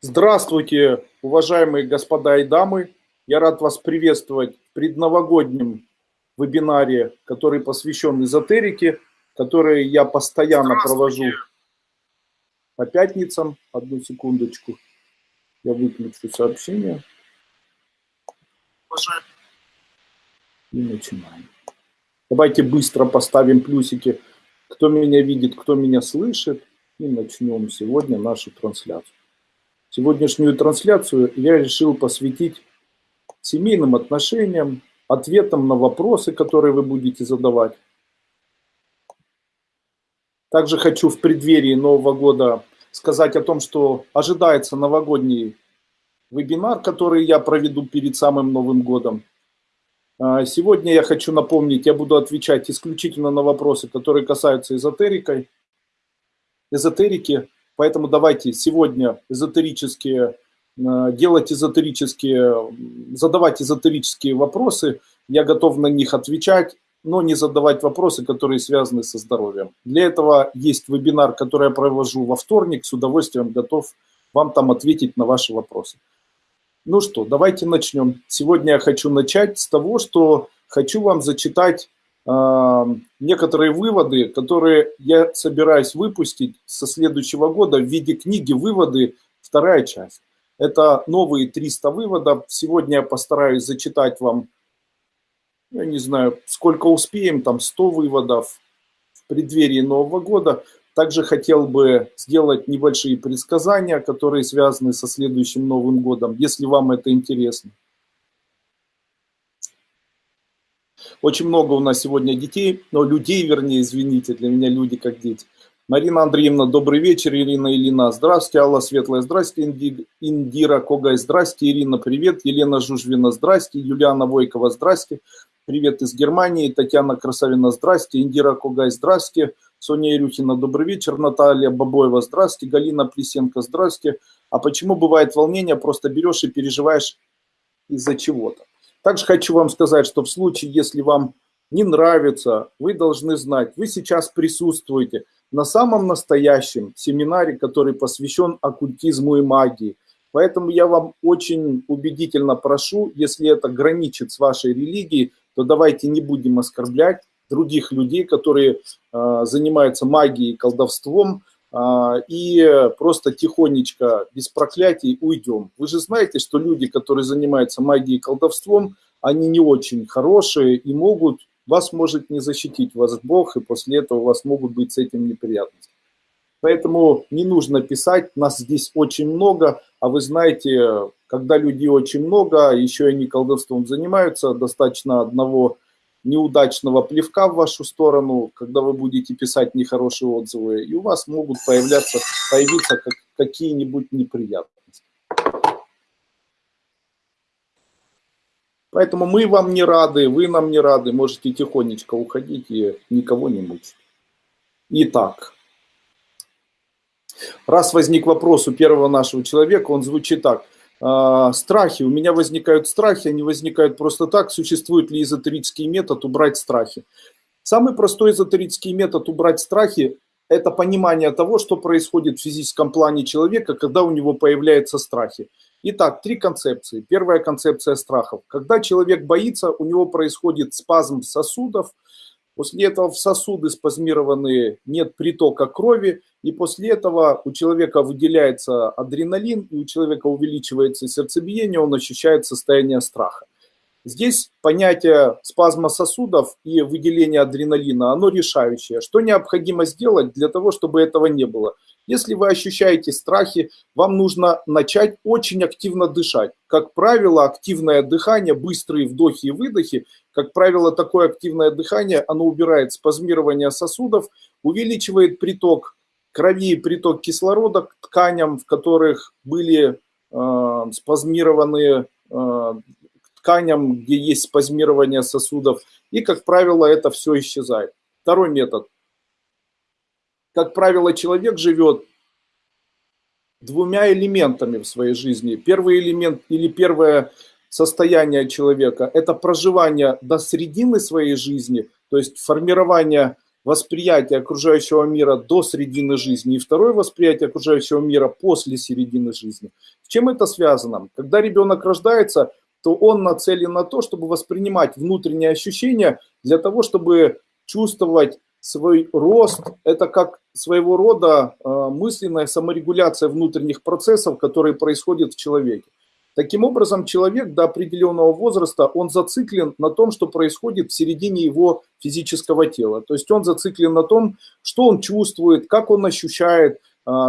Здравствуйте, уважаемые господа и дамы. Я рад вас приветствовать в предновогоднем вебинаре, который посвящен эзотерике, который я постоянно провожу по пятницам. Одну секундочку. Я выключу сообщение. И начинаем. Давайте быстро поставим плюсики, кто меня видит, кто меня слышит. И начнем сегодня нашу трансляцию. Сегодняшнюю трансляцию я решил посвятить семейным отношениям, ответам на вопросы, которые вы будете задавать. Также хочу в преддверии Нового года сказать о том, что ожидается новогодний вебинар, который я проведу перед самым Новым годом. А, сегодня я хочу напомнить, я буду отвечать исключительно на вопросы, которые касаются эзотерикой, эзотерики. Поэтому давайте сегодня эзотерические, э, делать эзотерические, задавать эзотерические вопросы. Я готов на них отвечать, но не задавать вопросы, которые связаны со здоровьем. Для этого есть вебинар, который я провожу во вторник. С удовольствием готов вам там ответить на ваши вопросы. Ну что, давайте начнем. Сегодня я хочу начать с того, что хочу вам зачитать некоторые выводы, которые я собираюсь выпустить со следующего года в виде книги «Выводы. Вторая часть». Это новые 300 выводов. Сегодня я постараюсь зачитать вам, я не знаю, сколько успеем, там 100 выводов в преддверии Нового года. Также хотел бы сделать небольшие предсказания, которые связаны со следующим Новым годом, если вам это интересно. Очень много у нас сегодня детей, но людей, вернее, извините, для меня люди как дети. Марина Андреевна, добрый вечер. Ирина Ильина, здравствуйте. Алла Светлая, здравствуйте. Индира Когай, здравствуйте. Ирина, привет. Елена Жужвина, здравствуйте. Юлиана Войкова, здравствуйте. Привет из Германии. Татьяна Красавина, здравствуйте. Индира Когай, здравствуйте. Соня Ирюхина, добрый вечер. Наталья Бабоева, здравствуйте. Галина Плесенко, здравствуйте. А почему бывает волнение, просто берешь и переживаешь из-за чего-то? Также хочу вам сказать, что в случае, если вам не нравится, вы должны знать, вы сейчас присутствуете на самом настоящем семинаре, который посвящен оккультизму и магии. Поэтому я вам очень убедительно прошу, если это граничит с вашей религией, то давайте не будем оскорблять других людей, которые э, занимаются магией и колдовством, и просто тихонечко, без проклятий, уйдем. Вы же знаете, что люди, которые занимаются магией и колдовством, они не очень хорошие и могут, вас может не защитить вас Бог, и после этого у вас могут быть с этим неприятности. Поэтому не нужно писать, нас здесь очень много, а вы знаете, когда людей очень много, еще и они колдовством занимаются, достаточно одного неудачного плевка в вашу сторону, когда вы будете писать нехорошие отзывы, и у вас могут появляться, появиться как, какие-нибудь неприятности. Поэтому мы вам не рады, вы нам не рады, можете тихонечко уходить и никого не мучить. Итак, раз возник вопрос у первого нашего человека, он звучит так – страхи. У меня возникают страхи, они возникают просто так. Существует ли эзотерический метод убрать страхи? Самый простой эзотерический метод убрать страхи – это понимание того, что происходит в физическом плане человека, когда у него появляются страхи. Итак, три концепции. Первая концепция страхов. Когда человек боится, у него происходит спазм сосудов – После этого в сосуды спазмированные, нет притока крови, и после этого у человека выделяется адреналин, и у человека увеличивается сердцебиение, он ощущает состояние страха. Здесь понятие спазма сосудов и выделения адреналина, оно решающее. Что необходимо сделать для того, чтобы этого не было? Если вы ощущаете страхи, вам нужно начать очень активно дышать. Как правило, активное дыхание, быстрые вдохи и выдохи, как правило, такое активное дыхание, оно убирает спазмирование сосудов, увеличивает приток крови и приток кислорода к тканям, в которых были э, спазмированы э, тканям, где есть спазмирование сосудов. И, как правило, это все исчезает. Второй метод – как правило, человек живет двумя элементами в своей жизни. Первый элемент или первое состояние человека – это проживание до середины своей жизни, то есть формирование восприятие окружающего мира до середины жизни и второе восприятие окружающего мира после середины жизни. С чем это связано? Когда ребенок рождается, то он нацелен на то, чтобы воспринимать внутренние ощущения для того, чтобы чувствовать свой рост. Это как своего рода э, мысленная саморегуляция внутренних процессов, которые происходят в человеке. Таким образом, человек до определенного возраста, он зациклен на том, что происходит в середине его физического тела. То есть он зациклен на том, что он чувствует, как он ощущает,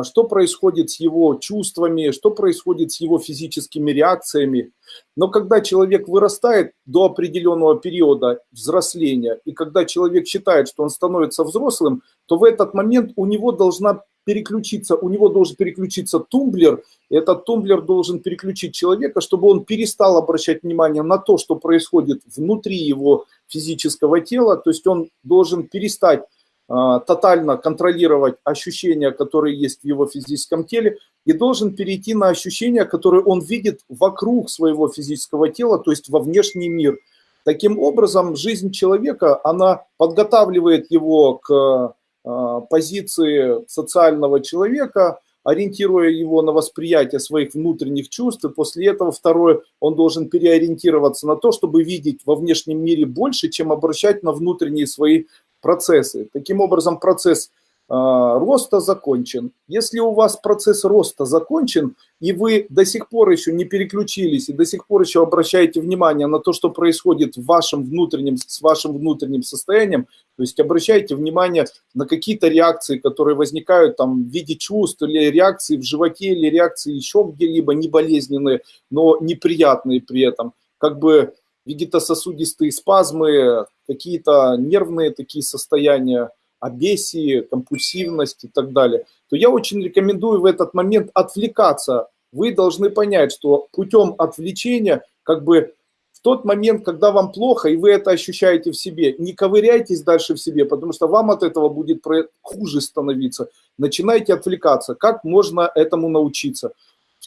что происходит с его чувствами, что происходит с его физическими реакциями. Но когда человек вырастает до определенного периода взросления, и когда человек считает, что он становится взрослым, то в этот момент у него должна переключиться, у него должен переключиться тумблер, и этот тумблер должен переключить человека, чтобы он перестал обращать внимание на то, что происходит внутри его физического тела, то есть он должен перестать а, тотально контролировать ощущения, которые есть в его физическом теле, и должен перейти на ощущения, которые он видит вокруг своего физического тела, то есть во внешний мир. Таким образом, жизнь человека, она подготавливает его к а, позиции социального человека, ориентируя его на восприятие своих внутренних чувств, и после этого второе, он должен переориентироваться на то, чтобы видеть во внешнем мире больше, чем обращать на внутренние свои процессы. Таким образом, процесс э, роста закончен. Если у вас процесс роста закончен, и вы до сих пор еще не переключились, и до сих пор еще обращаете внимание на то, что происходит в вашем внутреннем, с вашим внутренним состоянием, то есть обращайте внимание на какие-то реакции, которые возникают там в виде чувств, или реакции в животе, или реакции еще где-либо, не болезненные, но неприятные при этом. Как бы вегетососудистые спазмы, какие-то нервные такие состояния, обесии, компульсивность и так далее, то я очень рекомендую в этот момент отвлекаться. Вы должны понять, что путем отвлечения, как бы в тот момент, когда вам плохо, и вы это ощущаете в себе, не ковыряйтесь дальше в себе, потому что вам от этого будет хуже становиться. Начинайте отвлекаться. Как можно этому научиться?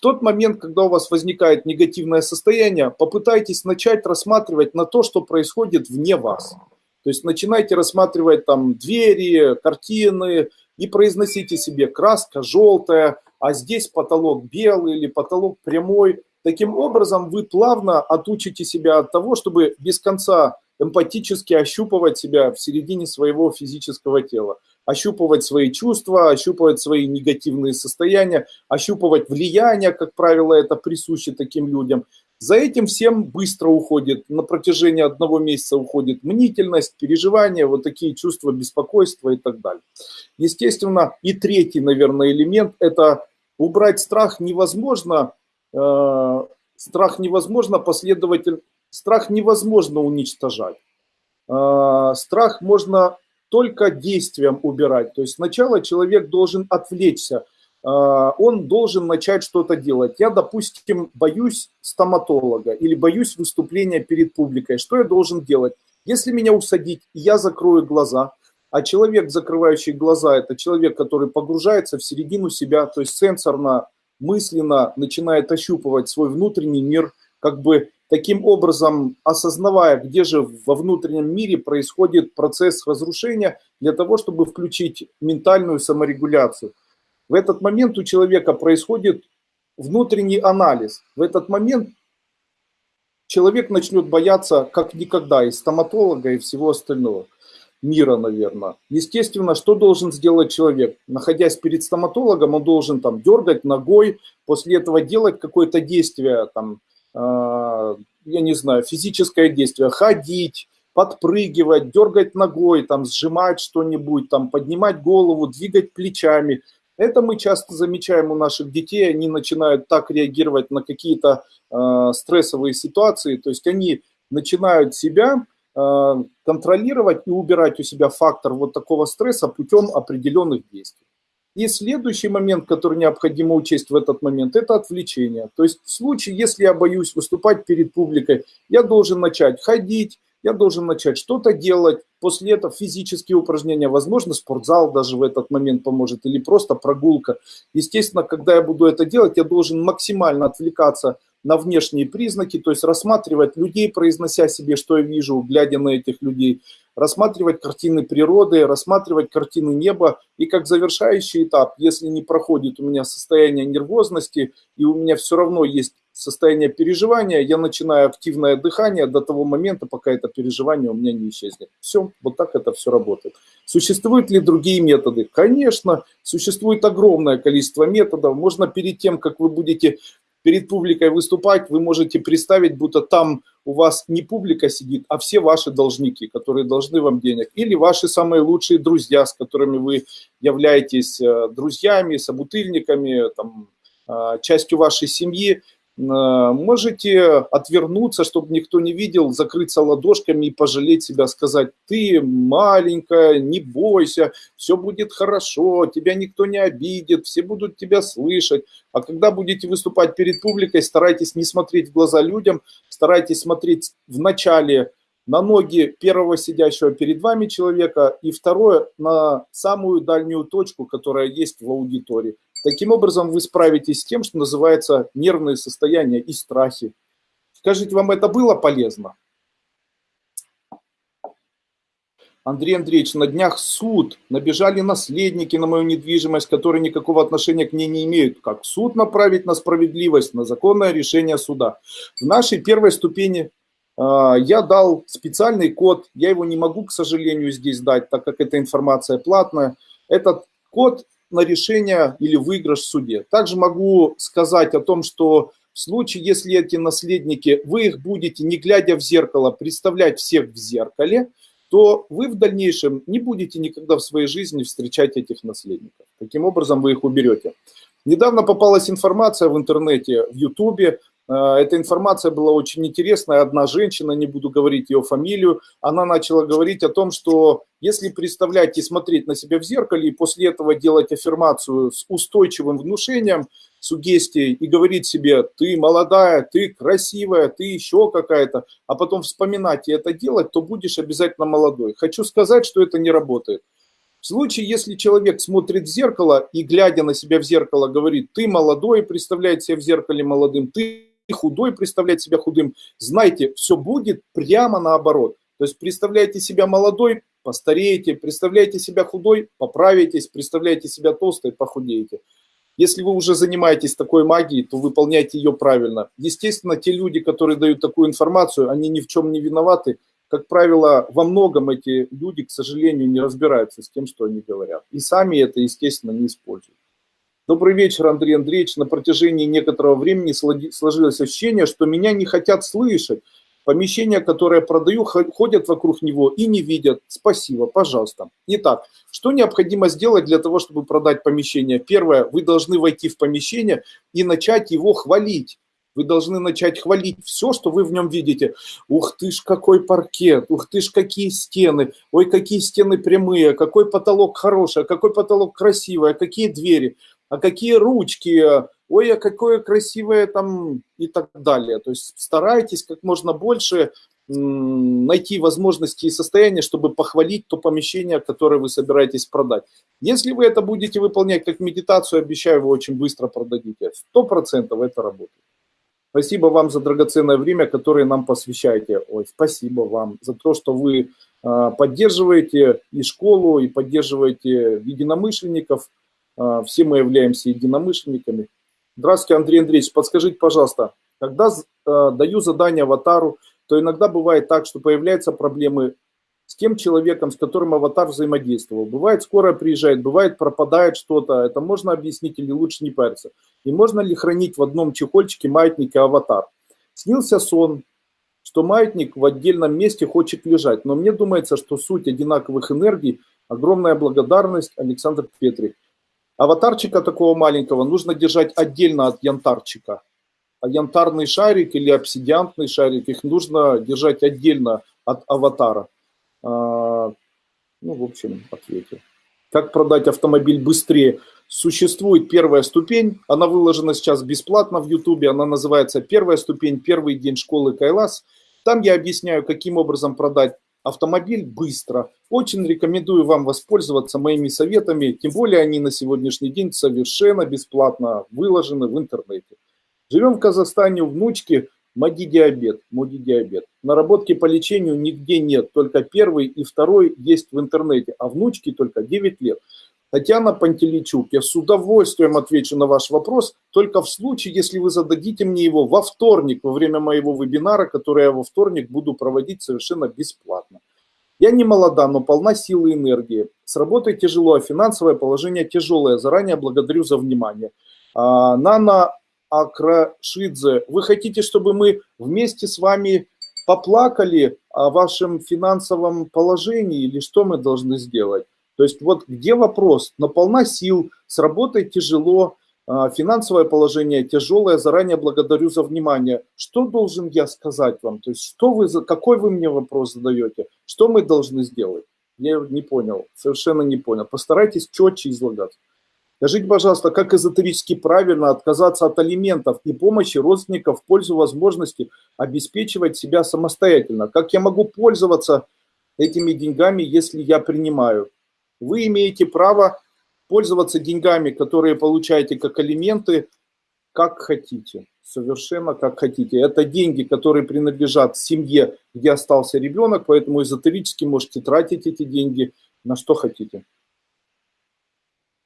Тот момент, когда у вас возникает негативное состояние, попытайтесь начать рассматривать на то, что происходит вне вас. То есть начинайте рассматривать там двери, картины и произносите себе краска желтая, а здесь потолок белый или потолок прямой. Таким образом вы плавно отучите себя от того, чтобы без конца эмпатически ощупывать себя в середине своего физического тела ощупывать свои чувства, ощупывать свои негативные состояния, ощупывать влияние, как правило, это присуще таким людям. За этим всем быстро уходит, на протяжении одного месяца уходит мнительность, переживания, вот такие чувства беспокойства и так далее. Естественно, и третий, наверное, элемент – это убрать страх невозможно, э, страх невозможно последовательно, страх невозможно уничтожать. Э, страх можно только действием убирать. То есть сначала человек должен отвлечься, а, он должен начать что-то делать. Я, допустим, боюсь стоматолога или боюсь выступления перед публикой. Что я должен делать? Если меня усадить, я закрою глаза, а человек, закрывающий глаза, это человек, который погружается в середину себя, то есть сенсорно, мысленно начинает ощупывать свой внутренний мир, как бы таким образом осознавая, где же во внутреннем мире происходит процесс разрушения, для того, чтобы включить ментальную саморегуляцию. В этот момент у человека происходит внутренний анализ. В этот момент человек начнет бояться как никогда и стоматолога, и всего остального мира, наверное. Естественно, что должен сделать человек? Находясь перед стоматологом, он должен там дергать ногой, после этого делать какое-то действие, там, я не знаю, физическое действие, ходить, подпрыгивать, дергать ногой, там, сжимать что-нибудь, там, поднимать голову, двигать плечами. Это мы часто замечаем у наших детей, они начинают так реагировать на какие-то э, стрессовые ситуации, то есть они начинают себя э, контролировать и убирать у себя фактор вот такого стресса путем определенных действий. И следующий момент, который необходимо учесть в этот момент, это отвлечение. То есть в случае, если я боюсь выступать перед публикой, я должен начать ходить, я должен начать что-то делать, после этого физические упражнения, возможно, спортзал даже в этот момент поможет, или просто прогулка. Естественно, когда я буду это делать, я должен максимально отвлекаться на внешние признаки, то есть рассматривать людей, произнося себе, что я вижу, глядя на этих людей, рассматривать картины природы, рассматривать картины неба. И как завершающий этап, если не проходит у меня состояние нервозности, и у меня все равно есть состояние переживания, я начинаю активное дыхание до того момента, пока это переживание у меня не исчезнет. Все, вот так это все работает. Существуют ли другие методы? Конечно, существует огромное количество методов. Можно перед тем, как вы будете перед публикой выступать, вы можете представить, будто там у вас не публика сидит, а все ваши должники, которые должны вам денег. Или ваши самые лучшие друзья, с которыми вы являетесь э, друзьями, собутыльниками, там, э, частью вашей семьи. Э, можете отвернуться, чтобы никто не видел, закрыться ладошками и пожалеть себя, сказать, ты маленькая, не бойся, все будет хорошо, тебя никто не обидит, все будут тебя слышать. А когда будете выступать перед публикой, старайтесь не смотреть в глаза людям, старайтесь смотреть в начале на ноги первого сидящего перед вами человека и второе на самую дальнюю точку, которая есть в аудитории. Таким образом, вы справитесь с тем, что называется нервные состояния и страхи. Скажите, вам это было полезно? Андрей Андреевич, на днях суд, набежали наследники на мою недвижимость, которые никакого отношения к ней не имеют. Как суд направить на справедливость, на законное решение суда? В нашей первой ступени э, я дал специальный код, я его не могу, к сожалению, здесь дать, так как эта информация платная. Этот код на решение или выигрыш в суде. Также могу сказать о том, что в случае, если эти наследники, вы их будете, не глядя в зеркало, представлять всех в зеркале, то вы в дальнейшем не будете никогда в своей жизни встречать этих наследников. Таким образом вы их уберете. Недавно попалась информация в интернете, в Ютубе, эта информация была очень интересная. Одна женщина, не буду говорить ее фамилию, она начала говорить о том, что если представлять и смотреть на себя в зеркале, и после этого делать аффирмацию с устойчивым внушением, сугестией, и говорить себе, ты молодая, ты красивая, ты еще какая-то, а потом вспоминать и это делать, то будешь обязательно молодой. Хочу сказать, что это не работает. В случае, если человек смотрит в зеркало и, глядя на себя в зеркало, говорит, ты молодой, представляет себя в зеркале молодым, ты худой представлять себя худым. Знайте, все будет прямо наоборот. То есть представляете себя молодой, постареете, представляете себя худой, поправитесь, представляете себя толстой, похудеете. Если вы уже занимаетесь такой магией, то выполняйте ее правильно. Естественно, те люди, которые дают такую информацию, они ни в чем не виноваты. Как правило, во многом эти люди, к сожалению, не разбираются с тем, что они говорят. И сами это, естественно, не используют. Добрый вечер, Андрей Андреевич. На протяжении некоторого времени сложилось ощущение, что меня не хотят слышать. Помещения, которые я продаю, ходят вокруг него и не видят. Спасибо, пожалуйста. Итак, что необходимо сделать для того, чтобы продать помещение? Первое, вы должны войти в помещение и начать его хвалить. Вы должны начать хвалить все, что вы в нем видите. Ух ты ж, какой паркет, ух ты ж, какие стены, ой, какие стены прямые, какой потолок хороший, какой потолок красивый, какие двери а какие ручки, ой, а какое красивое там и так далее. То есть старайтесь как можно больше найти возможности и состояния, чтобы похвалить то помещение, которое вы собираетесь продать. Если вы это будете выполнять как медитацию, обещаю, вы очень быстро продадите. Сто процентов это работает. Спасибо вам за драгоценное время, которое нам посвящаете. Ой, спасибо вам за то, что вы а, поддерживаете и школу, и поддерживаете единомышленников – все мы являемся единомышленниками. Здравствуйте, Андрей Андреевич, подскажите, пожалуйста, когда а, даю задание аватару, то иногда бывает так, что появляются проблемы с тем человеком, с которым аватар взаимодействовал. Бывает, скоро приезжает, бывает, пропадает что-то. Это можно объяснить или лучше не париться? И можно ли хранить в одном чехольчике маятник и аватар? Снился сон, что маятник в отдельном месте хочет лежать. Но мне думается, что суть одинаковых энергий – огромная благодарность Александр Петрик. Аватарчика такого маленького нужно держать отдельно от янтарчика. А янтарный шарик или обсидиантный шарик, их нужно держать отдельно от аватара. А, ну, в общем, ответил. Как продать автомобиль быстрее? Существует первая ступень, она выложена сейчас бесплатно в Ютубе, она называется «Первая ступень, первый день школы Кайлас». Там я объясняю, каким образом продать автомобиль быстро. Очень рекомендую вам воспользоваться моими советами, тем более они на сегодняшний день совершенно бесплатно выложены в интернете. Живем в Казахстане, у внучки модидиабет, модидиабет. Наработки по лечению нигде нет, только первый и второй есть в интернете, а внучки только 9 лет. Татьяна Пантеличук, я с удовольствием отвечу на ваш вопрос, только в случае, если вы зададите мне его во вторник, во время моего вебинара, который я во вторник буду проводить совершенно бесплатно. Я не молода, но полна силы и энергии. С работой тяжело, а финансовое положение тяжелое. Заранее благодарю за внимание. А, Нана Акрашидзе, вы хотите, чтобы мы вместе с вами поплакали о вашем финансовом положении или что мы должны сделать? То есть вот где вопрос? Но полна сил, с работой тяжело, а, финансовое положение тяжелое, заранее благодарю за внимание. Что должен я сказать вам? То есть что вы, какой вы мне вопрос задаете? Что мы должны сделать? Я не понял, совершенно не понял. Постарайтесь четче излагать. Скажите, пожалуйста, как эзотерически правильно отказаться от алиментов и помощи родственников в пользу возможности обеспечивать себя самостоятельно? Как я могу пользоваться этими деньгами, если я принимаю? Вы имеете право пользоваться деньгами, которые получаете как алименты, как хотите, совершенно как хотите. Это деньги, которые принадлежат семье, где остался ребенок, поэтому эзотерически можете тратить эти деньги на что хотите.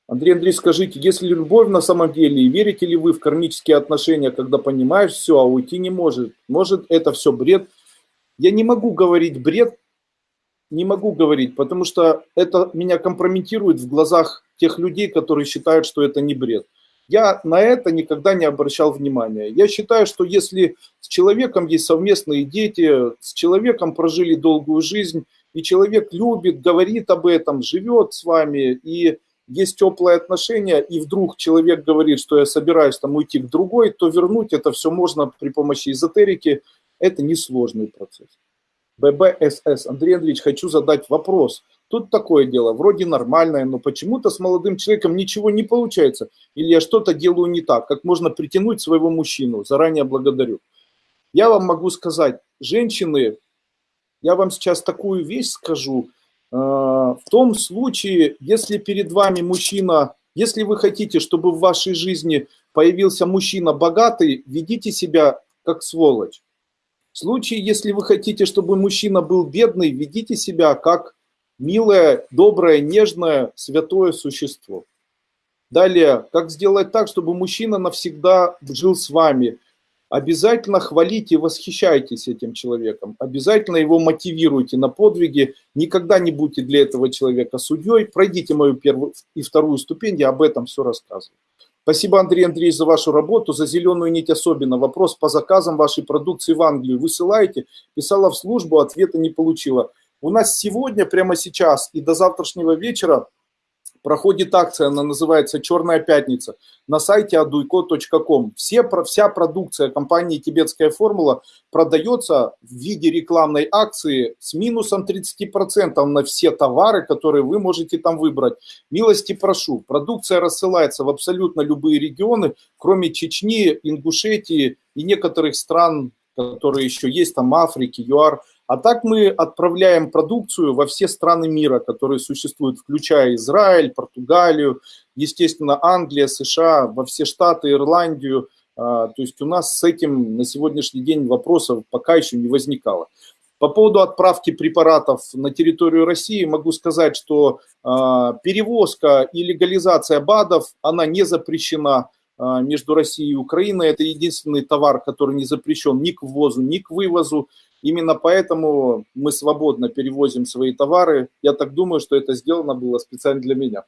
Андрей Андрей, скажите, если любовь на самом деле, и верите ли вы в кармические отношения, когда понимаешь все, а уйти не может? Может это все бред? Я не могу говорить бред, не могу говорить, потому что это меня компрометирует в глазах тех людей, которые считают, что это не бред. Я на это никогда не обращал внимания. Я считаю, что если с человеком есть совместные дети, с человеком прожили долгую жизнь, и человек любит, говорит об этом, живет с вами, и есть теплые отношения, и вдруг человек говорит, что я собираюсь там уйти к другой, то вернуть это все можно при помощи эзотерики. Это несложный процесс. ББСС. Андрей Андреевич, хочу задать вопрос. Тут такое дело, вроде нормальное, но почему-то с молодым человеком ничего не получается. Или я что-то делаю не так. Как можно притянуть своего мужчину? Заранее благодарю. Я вам могу сказать, женщины, я вам сейчас такую вещь скажу. Э, в том случае, если перед вами мужчина, если вы хотите, чтобы в вашей жизни появился мужчина богатый, ведите себя как сволочь. В случае, если вы хотите, чтобы мужчина был бедный, ведите себя как милое, доброе, нежное, святое существо. Далее, как сделать так, чтобы мужчина навсегда жил с вами? Обязательно хвалите, восхищайтесь этим человеком. Обязательно его мотивируйте на подвиги. Никогда не будьте для этого человека судьей. Пройдите мою первую и вторую ступень, я об этом все рассказываю. Спасибо, Андрей Андреевич, за вашу работу, за зеленую нить особенно. Вопрос по заказам вашей продукции в Англию высылаете. Писала в службу, ответа не получила. У нас сегодня, прямо сейчас и до завтрашнего вечера проходит акция, она называется «Черная пятница» на сайте aduiko.com. Все, вся продукция компании «Тибетская формула» продается в виде рекламной акции с минусом 30% на все товары, которые вы можете там выбрать. Милости прошу, продукция рассылается в абсолютно любые регионы, кроме Чечни, Ингушетии и некоторых стран, которые еще есть, там Африки, ЮАР – а так мы отправляем продукцию во все страны мира, которые существуют, включая Израиль, Португалию, естественно, Англия, США, во все штаты, Ирландию. А, то есть у нас с этим на сегодняшний день вопросов пока еще не возникало. По поводу отправки препаратов на территорию России могу сказать, что а, перевозка и легализация БАДов, она не запрещена а, между Россией и Украиной. Это единственный товар, который не запрещен ни к ввозу, ни к вывозу. Именно поэтому мы свободно перевозим свои товары. Я так думаю, что это сделано было специально для меня.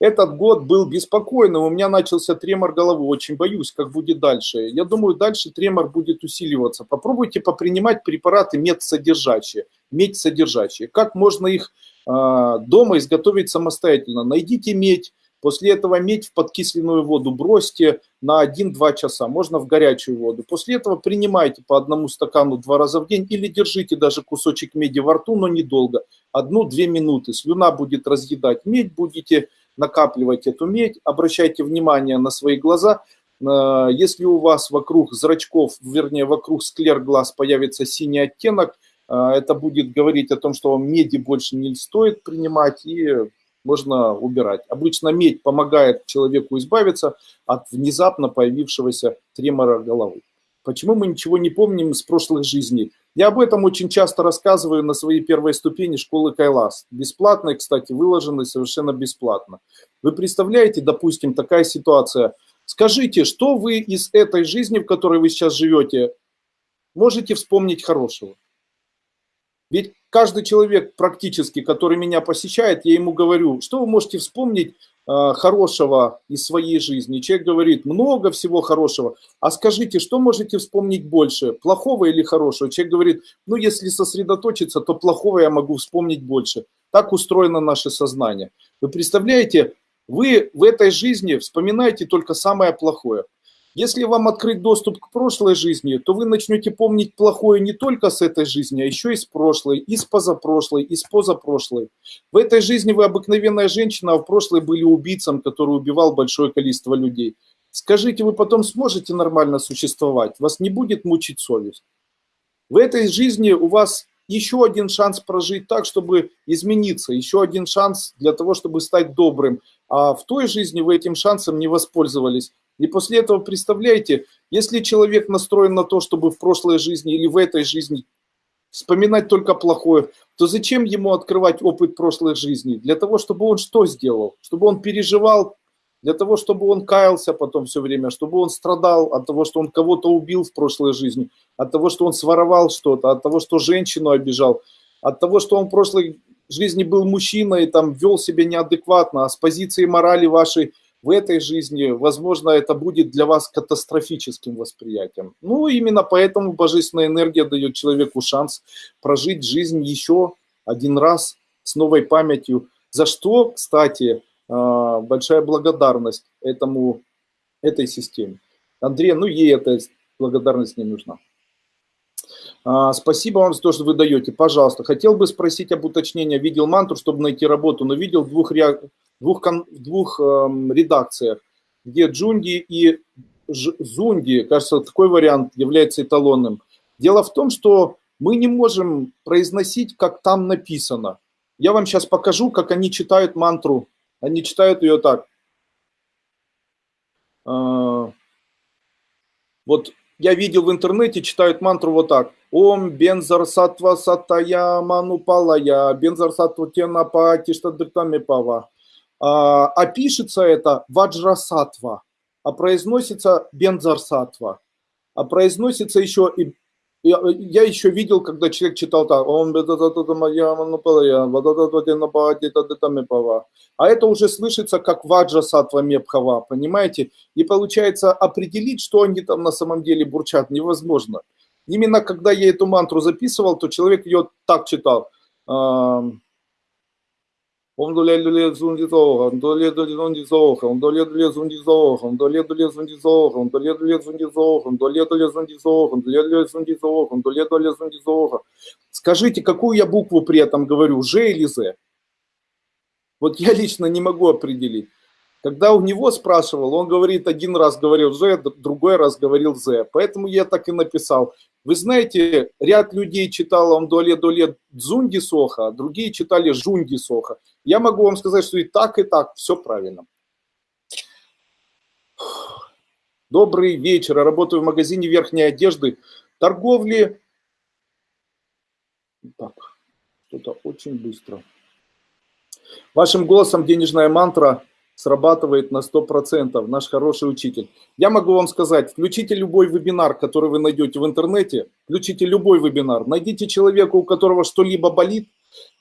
Этот год был беспокойным, у меня начался тремор головы, очень боюсь, как будет дальше. Я думаю, дальше тремор будет усиливаться. Попробуйте попринимать препараты медсодержащие, медь-содержащие. Как можно их э, дома изготовить самостоятельно? Найдите медь, После этого медь в подкисленную воду бросьте на 1-2 часа, можно в горячую воду. После этого принимайте по одному стакану два раза в день или держите даже кусочек меди во рту, но недолго, одну-две минуты. Слюна будет разъедать медь, будете накапливать эту медь, обращайте внимание на свои глаза. Э, если у вас вокруг зрачков, вернее вокруг склер глаз появится синий оттенок, э, это будет говорить о том, что вам меди больше не стоит принимать и можно убирать. Обычно медь помогает человеку избавиться от внезапно появившегося тремора головы. Почему мы ничего не помним с прошлых жизней? Я об этом очень часто рассказываю на своей первой ступени школы Кайлас. Бесплатно, кстати, выложено совершенно бесплатно. Вы представляете, допустим, такая ситуация. Скажите, что вы из этой жизни, в которой вы сейчас живете, можете вспомнить хорошего? Ведь каждый человек практически, который меня посещает, я ему говорю, что вы можете вспомнить э, хорошего из своей жизни. Человек говорит, много всего хорошего. А скажите, что можете вспомнить больше, плохого или хорошего? Человек говорит, ну если сосредоточиться, то плохого я могу вспомнить больше. Так устроено наше сознание. Вы представляете, вы в этой жизни вспоминаете только самое плохое. Если вам открыть доступ к прошлой жизни, то вы начнете помнить плохое не только с этой жизни, а еще и с прошлой, и с позапрошлой, и с позапрошлой. В этой жизни вы обыкновенная женщина, а в прошлой были убийцем, который убивал большое количество людей. Скажите, вы потом сможете нормально существовать? Вас не будет мучить совесть? В этой жизни у вас еще один шанс прожить так, чтобы измениться, еще один шанс для того, чтобы стать добрым. А в той жизни вы этим шансом не воспользовались. И после этого, представляете, если человек настроен на то, чтобы в прошлой жизни или в этой жизни вспоминать только плохое, то зачем ему открывать опыт прошлой жизни? Для того, чтобы он что сделал? Чтобы он переживал, для того, чтобы он каялся потом все время, чтобы он страдал от того, что он кого-то убил в прошлой жизни, от того, что он своровал что-то, от того, что женщину обижал, от того, что он в прошлой жизни был мужчиной, там вел себя неадекватно, а с позиции морали вашей – в этой жизни, возможно, это будет для вас катастрофическим восприятием. Ну, именно поэтому божественная энергия дает человеку шанс прожить жизнь еще один раз с новой памятью. За что, кстати, а, большая благодарность этому, этой системе. Андрей, ну ей эта благодарность не нужна. А, спасибо вам за то, что вы даете. Пожалуйста, хотел бы спросить об уточнении. Видел мантру, чтобы найти работу, но видел двух двух, двух э, редакциях, где Джунди и Зунди, кажется, такой вариант является эталонным. Дело в том, что мы не можем произносить, как там написано. Я вам сейчас покажу, как они читают мантру. Они читают ее так. Э, вот я видел в интернете, читают мантру вот так. Ом бензар сатва сатая манупалая, бензар сатва тенапа тиштадыртами пава. А, это ваджрасатва, а произносится бензарсатва, а произносится еще и я, я еще видел, когда человек читал так, он а это уже слышится как ваджа сатва мепхава, понимаете? И получается определить, что они там на самом деле бурчат, невозможно. Именно когда я эту мантру записывал, то человек ее так читал. Скажите, какую я букву при этом говорю, Ж или З? Вот я лично не могу определить. Когда у него спрашивал, он говорит, один раз говорил З, другой раз говорил З. Поэтому я так и написал. Вы знаете, ряд людей читал он доле-доле Дзунди Соха, другие читали Жунди Соха. Я могу вам сказать, что и так, и так, все правильно. Добрый вечер. Я работаю в магазине верхней одежды. Торговли... Так, что-то очень быстро. Вашим голосом денежная мантра срабатывает на 100%, наш хороший учитель. Я могу вам сказать, включите любой вебинар, который вы найдете в интернете, включите любой вебинар, найдите человека, у которого что-либо болит,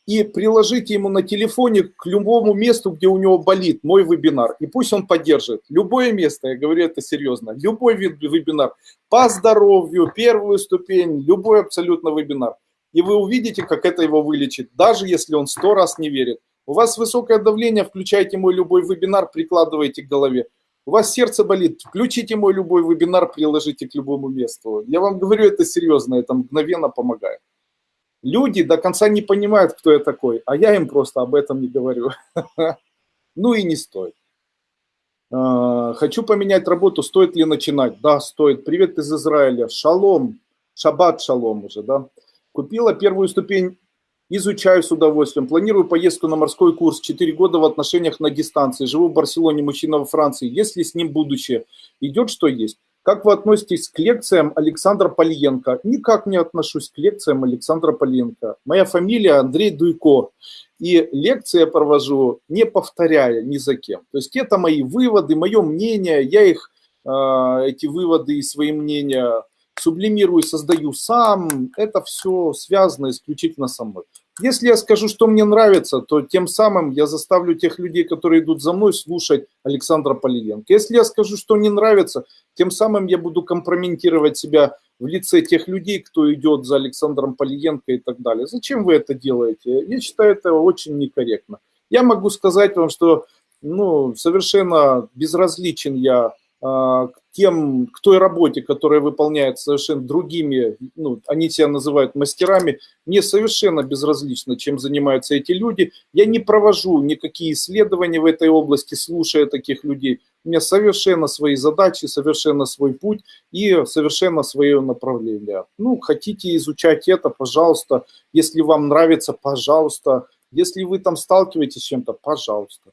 и приложите ему на телефоне к любому месту, где у него болит мой вебинар, и пусть он поддержит. Любое место, я говорю это серьезно, любой вебинар, по здоровью, первую ступень, любой абсолютно вебинар. И вы увидите, как это его вылечит, даже если он сто раз не верит. У вас высокое давление, включайте мой любой вебинар, прикладывайте к голове. У вас сердце болит, включите мой любой вебинар, приложите к любому месту. Я вам говорю это серьезно, это мгновенно помогает. Люди до конца не понимают, кто я такой, а я им просто об этом не говорю. Ну и не стоит. А, хочу поменять работу, стоит ли начинать? Да, стоит. Привет из Израиля. Шалом. Шаббат шалом уже, да. Купила первую ступень Изучаю с удовольствием. Планирую поездку на морской курс. Четыре года в отношениях на дистанции. Живу в Барселоне, мужчина во Франции. Есть ли с ним будущее? Идет, что есть. Как вы относитесь к лекциям Александра Полиенко? Никак не отношусь к лекциям Александра Полиенко. Моя фамилия Андрей Дуйко. И лекции я провожу, не повторяя ни за кем. То есть это мои выводы, мое мнение. Я их, а, эти выводы и свои мнения сублимирую, создаю сам. Это все связано исключительно со мной. Если я скажу, что мне нравится, то тем самым я заставлю тех людей, которые идут за мной, слушать Александра Полиенко. Если я скажу, что не нравится, тем самым я буду компрометировать себя в лице тех людей, кто идет за Александром Полиенко и так далее. Зачем вы это делаете? Я считаю это очень некорректно. Я могу сказать вам, что ну, совершенно безразличен я а, к тем, к той работе, которая выполняется совершенно другими, ну, они себя называют мастерами, мне совершенно безразлично, чем занимаются эти люди. Я не провожу никакие исследования в этой области, слушая таких людей. У меня совершенно свои задачи, совершенно свой путь и совершенно свое направление. Ну, хотите изучать это, пожалуйста. Если вам нравится, пожалуйста. Если вы там сталкиваетесь с чем-то, пожалуйста.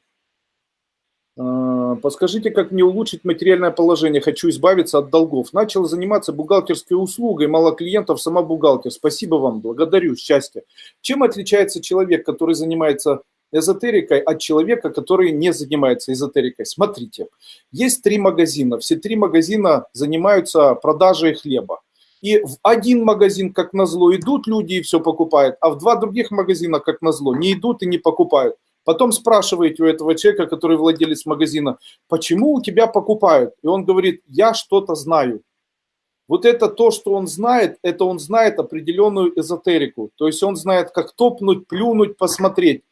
А, подскажите, как мне улучшить материальное положение? Хочу избавиться от долгов. Начал заниматься бухгалтерской услугой, мало клиентов, сама бухгалтер. Спасибо вам, благодарю, счастье. Чем отличается человек, который занимается эзотерикой от человека, который не занимается эзотерикой? Смотрите, есть три магазина. Все три магазина занимаются продажей хлеба. И в один магазин, как назло, идут люди и все покупают, а в два других магазина, как назло, не идут и не покупают. Потом спрашиваете у этого человека, который владелец магазина, почему у тебя покупают? И он говорит, я что-то знаю. Вот это то, что он знает, это он знает определенную эзотерику. То есть он знает, как топнуть, плюнуть, посмотреть,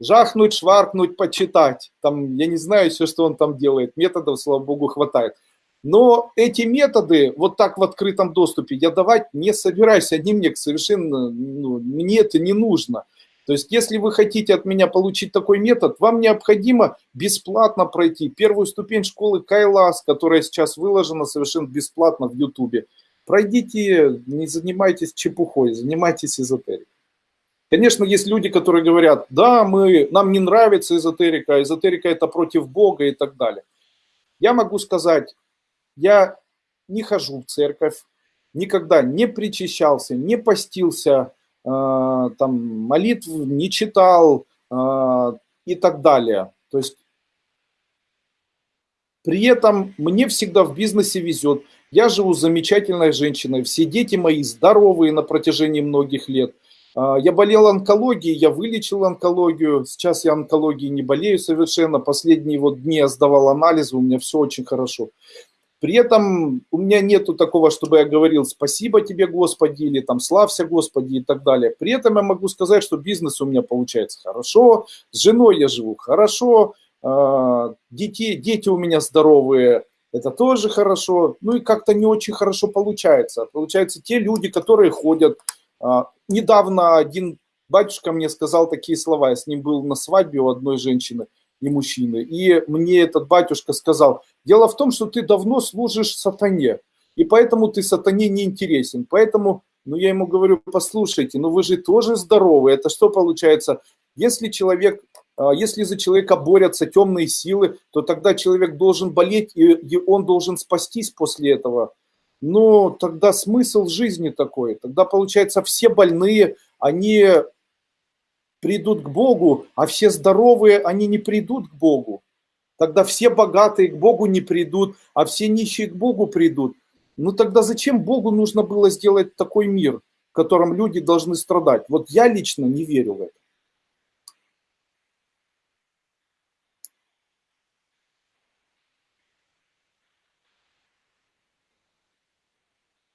жахнуть, шваркнуть, почитать. Там, я не знаю все, что он там делает. Методов, слава богу, хватает. Но эти методы вот так в открытом доступе я давать не собираюсь. Они мне совершенно, ну, мне это не нужно. То есть, если вы хотите от меня получить такой метод, вам необходимо бесплатно пройти первую ступень школы Кайлас, которая сейчас выложена совершенно бесплатно в Ютубе. Пройдите, не занимайтесь чепухой, занимайтесь эзотерикой. Конечно, есть люди, которые говорят, да, мы, нам не нравится эзотерика, эзотерика это против Бога и так далее. Я могу сказать, я не хожу в церковь, никогда не причащался, не постился, там, молитв не читал а, и так далее. То есть при этом мне всегда в бизнесе везет. Я живу с замечательной женщиной, все дети мои здоровые на протяжении многих лет. А, я болел онкологией, я вылечил онкологию. Сейчас я онкологией не болею совершенно. Последние вот дни я сдавал анализы, у меня все очень хорошо. При этом у меня нету такого, чтобы я говорил «спасибо тебе, Господи» или там «славься, Господи» и так далее. При этом я могу сказать, что бизнес у меня получается хорошо, с женой я живу хорошо, а, дети, дети у меня здоровые, это тоже хорошо. Ну и как-то не очень хорошо получается. Получается, те люди, которые ходят. А, недавно один батюшка мне сказал такие слова, я с ним был на свадьбе у одной женщины – и мужчины. И мне этот батюшка сказал, дело в том, что ты давно служишь сатане, и поэтому ты сатане не интересен. Поэтому, ну я ему говорю, послушайте, ну вы же тоже здоровы. Это что получается? Если человек, а, если за человека борются темные силы, то тогда человек должен болеть, и он должен спастись после этого. Но тогда смысл жизни такой. Тогда, получается, все больные, они придут к Богу, а все здоровые, они не придут к Богу. Тогда все богатые к Богу не придут, а все нищие к Богу придут. Ну тогда зачем Богу нужно было сделать такой мир, в котором люди должны страдать? Вот я лично не верю в это.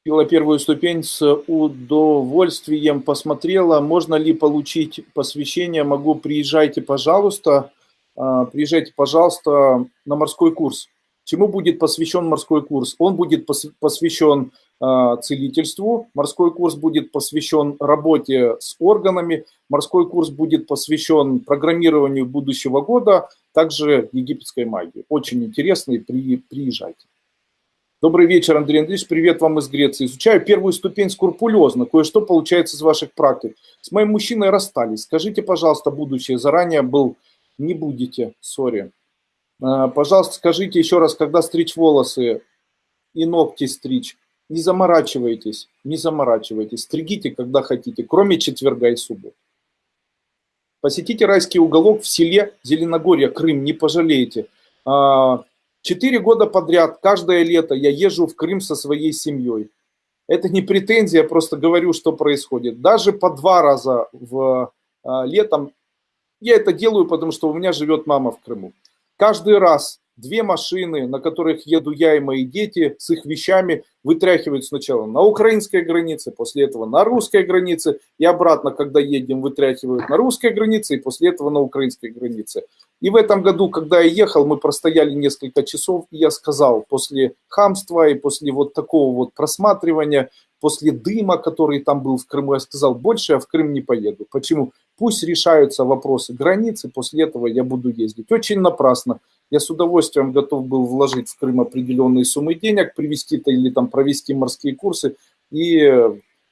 Пила первую ступень с удовольствием, посмотрела, можно ли получить посвящение, могу, приезжайте, пожалуйста, приезжайте, пожалуйста, на морской курс. Чему будет посвящен морской курс? Он будет посвящен а, целительству, морской курс будет посвящен работе с органами, морской курс будет посвящен программированию будущего года, также египетской магии. Очень интересный, при, приезжайте. Добрый вечер, Андрей Андреевич. Привет вам из Греции. Изучаю первую ступень скрупулезно. Кое-что получается из ваших практик. С моим мужчиной расстались. Скажите, пожалуйста, будущее. Заранее был... Не будете. Сори. А, пожалуйста, скажите еще раз, когда стричь волосы и ногти стричь. Не заморачивайтесь. Не заморачивайтесь. Стригите, когда хотите. Кроме четверга и субботы. Посетите райский уголок в селе Зеленогорье, Крым. Не пожалеете. А, Четыре года подряд, каждое лето я езжу в Крым со своей семьей. Это не претензия, я просто говорю, что происходит. Даже по два раза в а, летом я это делаю, потому что у меня живет мама в Крыму. Каждый раз две машины, на которых еду я и мои дети с их вещами, вытряхивают сначала на украинской границе, после этого на русской границе, и обратно, когда едем, вытряхивают на русской границе, и после этого на украинской границе. И в этом году, когда я ехал, мы простояли несколько часов, и я сказал, после хамства и после вот такого вот просматривания, после дыма, который там был в Крыму, я сказал, больше я в Крым не поеду. Почему? Пусть решаются вопросы границы, после этого я буду ездить. Очень напрасно. Я с удовольствием готов был вложить в Крым определенные суммы денег, привести-то или там провести морские курсы. И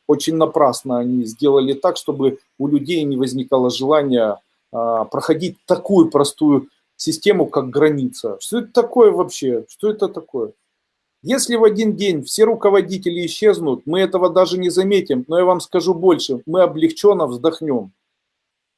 очень напрасно они сделали так, чтобы у людей не возникало желания а, проходить такую простую систему, как граница. Что это такое вообще? Что это такое? Если в один день все руководители исчезнут, мы этого даже не заметим, но я вам скажу больше, мы облегченно вздохнем.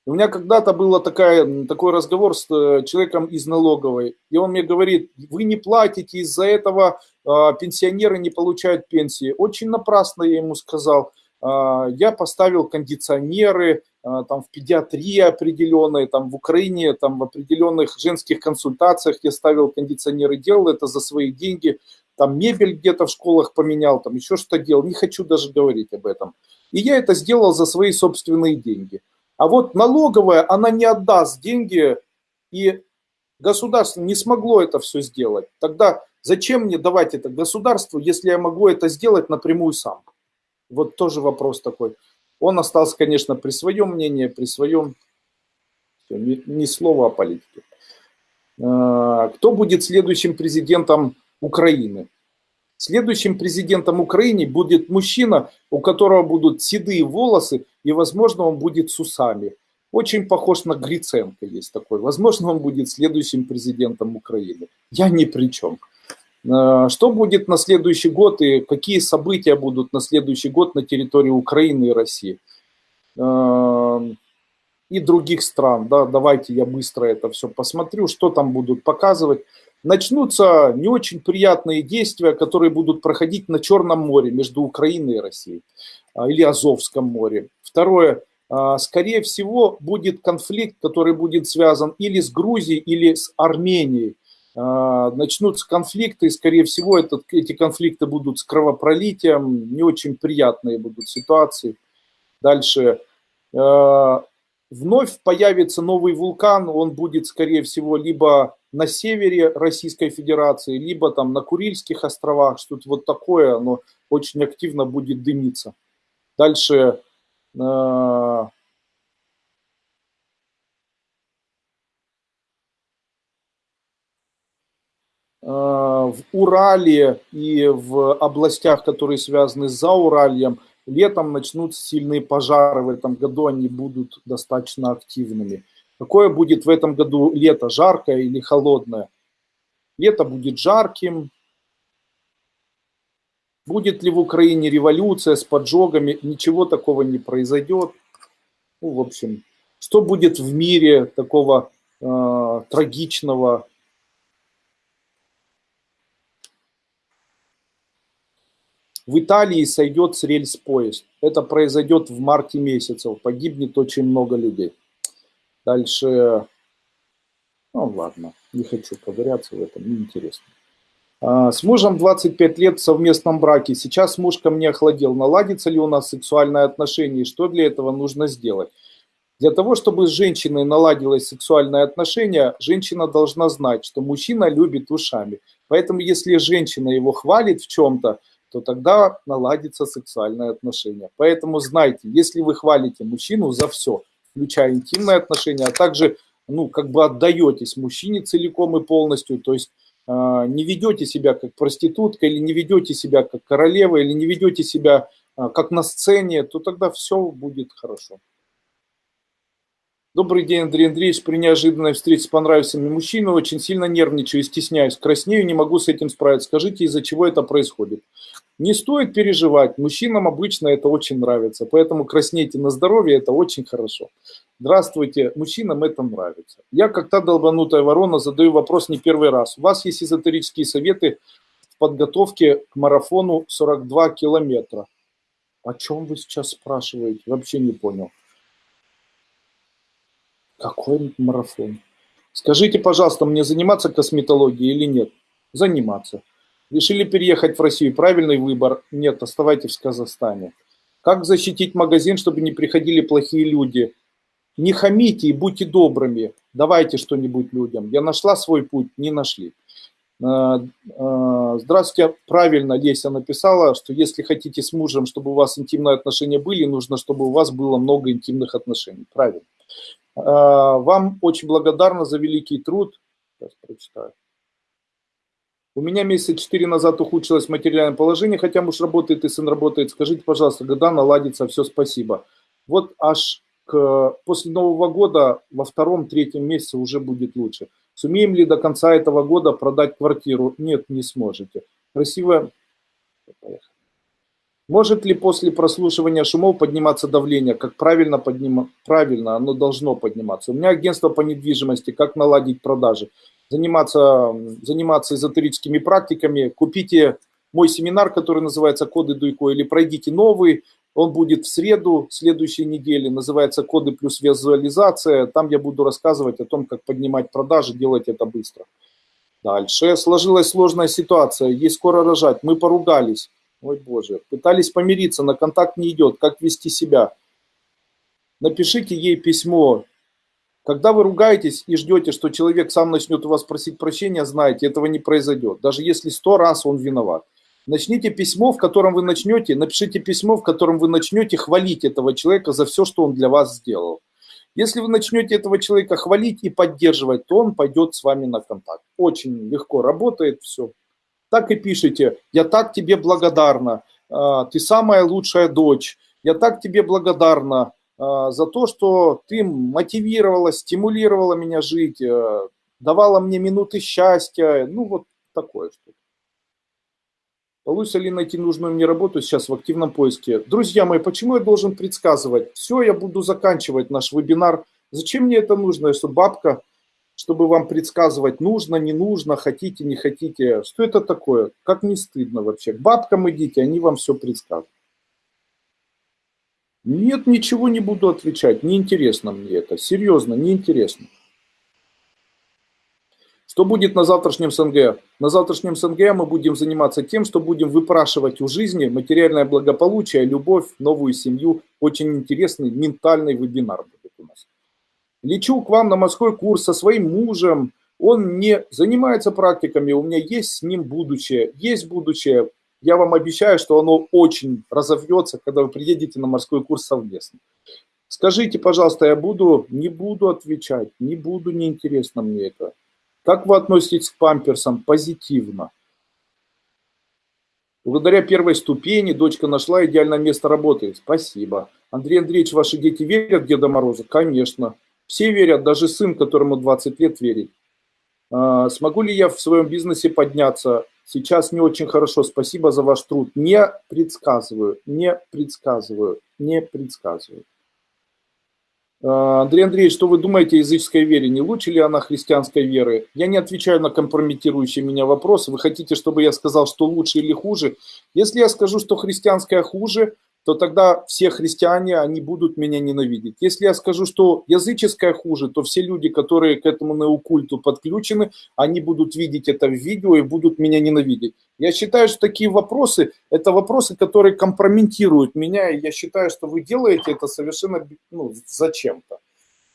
У меня когда-то был такой разговор с э, человеком из налоговой, и он мне говорит, вы не платите, из-за этого а, пенсионеры не получают пенсии. Очень напрасно я ему сказал. А, я поставил кондиционеры, а, там в педиатрии определенной, там в Украине, там в определенных женских консультациях я ставил кондиционеры, делал это за свои деньги, там мебель где-то в школах поменял, там еще что делал, не хочу даже говорить об этом. И я это сделал за свои собственные деньги. А вот налоговая, она не отдаст деньги, и государство не смогло это все сделать. Тогда зачем мне давать это государству, если я могу это сделать напрямую сам? Вот тоже вопрос такой. Он остался, конечно, при своем мнении, при своем, ни, ни слова о политике. А, кто будет следующим президентом Украины? Следующим президентом Украины будет мужчина, у которого будут седые волосы, и, возможно, он будет с усами. Очень похож на Гриценко есть такой. Возможно, он будет следующим президентом Украины. Я ни при чем. А, что будет на следующий год и какие события будут на следующий год на территории Украины и России? А, и других стран. Да, давайте я быстро это все посмотрю, что там будут показывать начнутся не очень приятные действия, которые будут проходить на Черном море между Украиной и Россией а, или Азовском море. Второе, а, скорее всего, будет конфликт, который будет связан или с Грузией, или с Арменией. А, начнутся конфликты, и, скорее всего, этот, эти конфликты будут с кровопролитием, не очень приятные будут ситуации. Дальше вновь появится новый вулкан, он будет, скорее всего, либо на севере Российской Федерации, либо там на Курильских островах, что-то вот такое, оно очень активно будет дымиться. Дальше в Урале и в областях, которые связаны с Зауральем, летом начнутся сильные пожары, в этом году они будут достаточно активными. Какое будет в этом году лето, жаркое или холодное? Лето будет жарким. Будет ли в Украине революция с поджогами? Ничего такого не произойдет. Ну, в общем, что будет в мире такого э, трагичного? В Италии сойдет с рельс поезд. Это произойдет в марте месяце. Погибнет очень много людей. Дальше, ну ладно, не хочу ковыряться в этом, неинтересно. А, с мужем 25 лет в совместном браке. Сейчас муж ко мне охладел. Наладится ли у нас сексуальное отношение и что для этого нужно сделать? Для того, чтобы с женщиной наладилось сексуальное отношение, женщина должна знать, что мужчина любит ушами. Поэтому если женщина его хвалит в чем-то, то тогда наладится сексуальное отношение. Поэтому знайте, если вы хвалите мужчину за все, включая интимные отношения, а также, ну, как бы отдаетесь мужчине целиком и полностью, то есть не ведете себя как проститутка, или не ведете себя как королева, или не ведете себя как на сцене, то тогда все будет хорошо. Добрый день, Андрей Андреевич. При неожиданной встрече понравился мне мужчина. Очень сильно нервничаю, стесняюсь, краснею, не могу с этим справиться. Скажите, из-за чего это происходит? Не стоит переживать. Мужчинам обычно это очень нравится. Поэтому краснейте на здоровье, это очень хорошо. Здравствуйте, мужчинам это нравится. Я, как та долбанутая ворона, задаю вопрос не первый раз. У вас есть эзотерические советы в подготовке к марафону 42 километра. О чем вы сейчас спрашиваете? Вообще не понял. Какой марафон? Скажите, пожалуйста, мне заниматься косметологией или нет? Заниматься. Решили переехать в Россию. Правильный выбор? Нет, оставайтесь в Казахстане. Как защитить магазин, чтобы не приходили плохие люди? Не хамите и будьте добрыми. Давайте что-нибудь людям. Я нашла свой путь, не нашли. Э, э, здравствуйте, правильно Леся написала, что если хотите с мужем, чтобы у вас интимные отношения были, нужно, чтобы у вас было много интимных отношений. Правильно. А, вам очень благодарна за великий труд. Сейчас прочитаю. У меня месяца четыре назад ухудшилось материальное положение, хотя муж работает и сын работает. Скажите, пожалуйста, когда наладится все, спасибо. Вот аж к, после Нового года во втором-третьем месяце уже будет лучше. Сумеем ли до конца этого года продать квартиру? Нет, не сможете. Красиво. Поехали. Может ли после прослушивания шумов подниматься давление? Как правильно поднимать? Правильно, оно должно подниматься. У меня агентство по недвижимости, как наладить продажи. Заниматься, заниматься эзотерическими практиками. Купите мой семинар, который называется «Коды Дуйко», или пройдите новый, он будет в среду следующей недели, называется «Коды плюс визуализация». Там я буду рассказывать о том, как поднимать продажи, делать это быстро. Дальше сложилась сложная ситуация, ей скоро рожать, мы поругались. Ой, Боже. Пытались помириться, на контакт не идет. Как вести себя? Напишите ей письмо. Когда вы ругаетесь и ждете, что человек сам начнет у вас просить прощения, знаете, этого не произойдет. Даже если сто раз он виноват. Начните письмо, в котором вы начнете, напишите письмо, в котором вы начнете хвалить этого человека за все, что он для вас сделал. Если вы начнете этого человека хвалить и поддерживать, то он пойдет с вами на контакт. Очень легко работает все так и пишите, я так тебе благодарна, а, ты самая лучшая дочь, я так тебе благодарна а, за то, что ты мотивировала, стимулировала меня жить, а, давала мне минуты счастья, ну вот такое что-то. Получится ли найти нужную мне работу сейчас в активном поиске? Друзья мои, почему я должен предсказывать? Все, я буду заканчивать наш вебинар. Зачем мне это нужно, если бабка чтобы вам предсказывать, нужно, не нужно, хотите, не хотите. Что это такое? Как не стыдно вообще? К бабкам идите, они вам все предсказывают. Нет, ничего не буду отвечать, неинтересно мне это, серьезно, неинтересно. Что будет на завтрашнем СНГ? На завтрашнем СНГ мы будем заниматься тем, что будем выпрашивать у жизни материальное благополучие, любовь, новую семью. Очень интересный ментальный вебинар будет у нас лечу к вам на морской курс со своим мужем, он не занимается практиками, у меня есть с ним будущее, есть будущее. Я вам обещаю, что оно очень разовьется, когда вы приедете на морской курс совместно. Скажите, пожалуйста, я буду, не буду отвечать, не буду, неинтересно мне это. Как вы относитесь к памперсам? Позитивно. Благодаря первой ступени дочка нашла идеальное место работы. Спасибо. Андрей Андреевич, ваши дети верят в Деда Мороза? Конечно. Все верят, даже сын, которому 20 лет верит. А, смогу ли я в своем бизнесе подняться? Сейчас не очень хорошо. Спасибо за ваш труд. Не предсказываю, не предсказываю, не предсказываю. А, Андрей Андреевич, что вы думаете о языческой вере? Не лучше ли она христианской веры? Я не отвечаю на компрометирующие меня вопросы. Вы хотите, чтобы я сказал, что лучше или хуже? Если я скажу, что христианская хуже, то тогда все христиане, они будут меня ненавидеть. Если я скажу, что языческое хуже, то все люди, которые к этому неокульту подключены, они будут видеть это в видео и будут меня ненавидеть. Я считаю, что такие вопросы, это вопросы, которые компрометируют меня, и я считаю, что вы делаете это совершенно ну, зачем-то.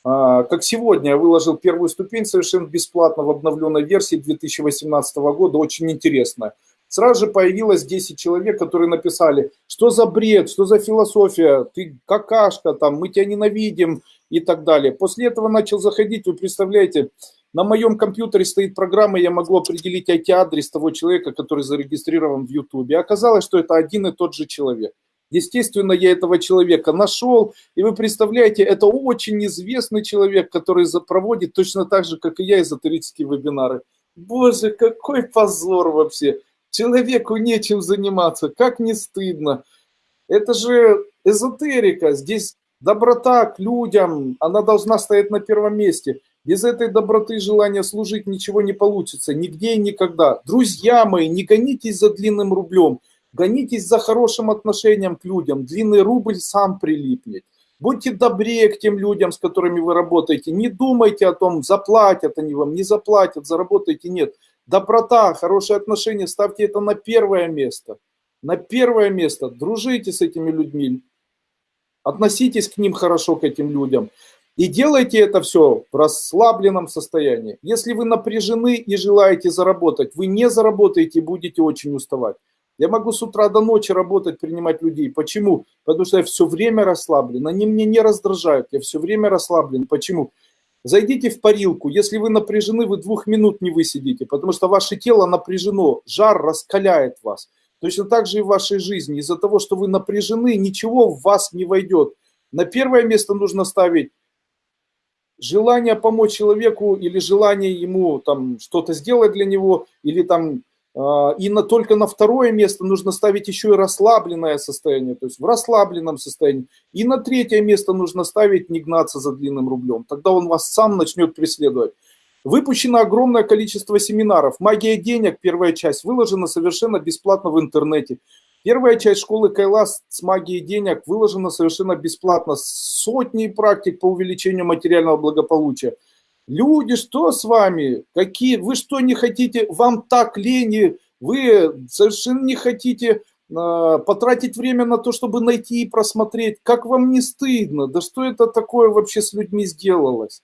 А, как сегодня я выложил первую ступень совершенно бесплатно в обновленной версии 2018 года, очень интересная. Сразу же появилось 10 человек, которые написали, что за бред, что за философия, ты какашка, там, мы тебя ненавидим и так далее. После этого начал заходить, вы представляете, на моем компьютере стоит программа, я могу определить IP-адрес того человека, который зарегистрирован в YouTube. Оказалось, что это один и тот же человек. Естественно, я этого человека нашел, и вы представляете, это очень известный человек, который проводит точно так же, как и я, эзотерические вебинары. Боже, какой позор вообще! Человеку нечем заниматься, как не стыдно. Это же эзотерика, здесь доброта к людям, она должна стоять на первом месте. Без этой доброты и желания служить ничего не получится, нигде и никогда. Друзья мои, не гонитесь за длинным рублем – Гонитесь за хорошим отношением к людям, длинный рубль сам прилипнет. Будьте добрее к тем людям, с которыми вы работаете. Не думайте о том, заплатят они вам, не заплатят, заработаете. Нет. Доброта, хорошие отношения, ставьте это на первое место. На первое место. Дружите с этими людьми. Относитесь к ним хорошо, к этим людям. И делайте это все в расслабленном состоянии. Если вы напряжены и желаете заработать, вы не заработаете и будете очень уставать. Я могу с утра до ночи работать, принимать людей. Почему? Потому что я все время расслаблен. Они мне не раздражают. Я все время расслаблен. Почему? Зайдите в парилку. Если вы напряжены, вы двух минут не высидите, потому что ваше тело напряжено. Жар раскаляет вас. Точно так же и в вашей жизни. Из-за того, что вы напряжены, ничего в вас не войдет. На первое место нужно ставить желание помочь человеку или желание ему там что-то сделать для него, или там и на, только на второе место нужно ставить еще и расслабленное состояние, то есть в расслабленном состоянии. И на третье место нужно ставить не гнаться за длинным рублем. Тогда он вас сам начнет преследовать. Выпущено огромное количество семинаров. Магия денег, первая часть, выложена совершенно бесплатно в интернете. Первая часть школы Кайлас с магией денег выложена совершенно бесплатно. Сотни практик по увеличению материального благополучия. Люди, что с вами? Какие? Вы что не хотите? Вам так лень, вы совершенно не хотите э, потратить время на то, чтобы найти и просмотреть. Как вам не стыдно? Да что это такое вообще с людьми сделалось?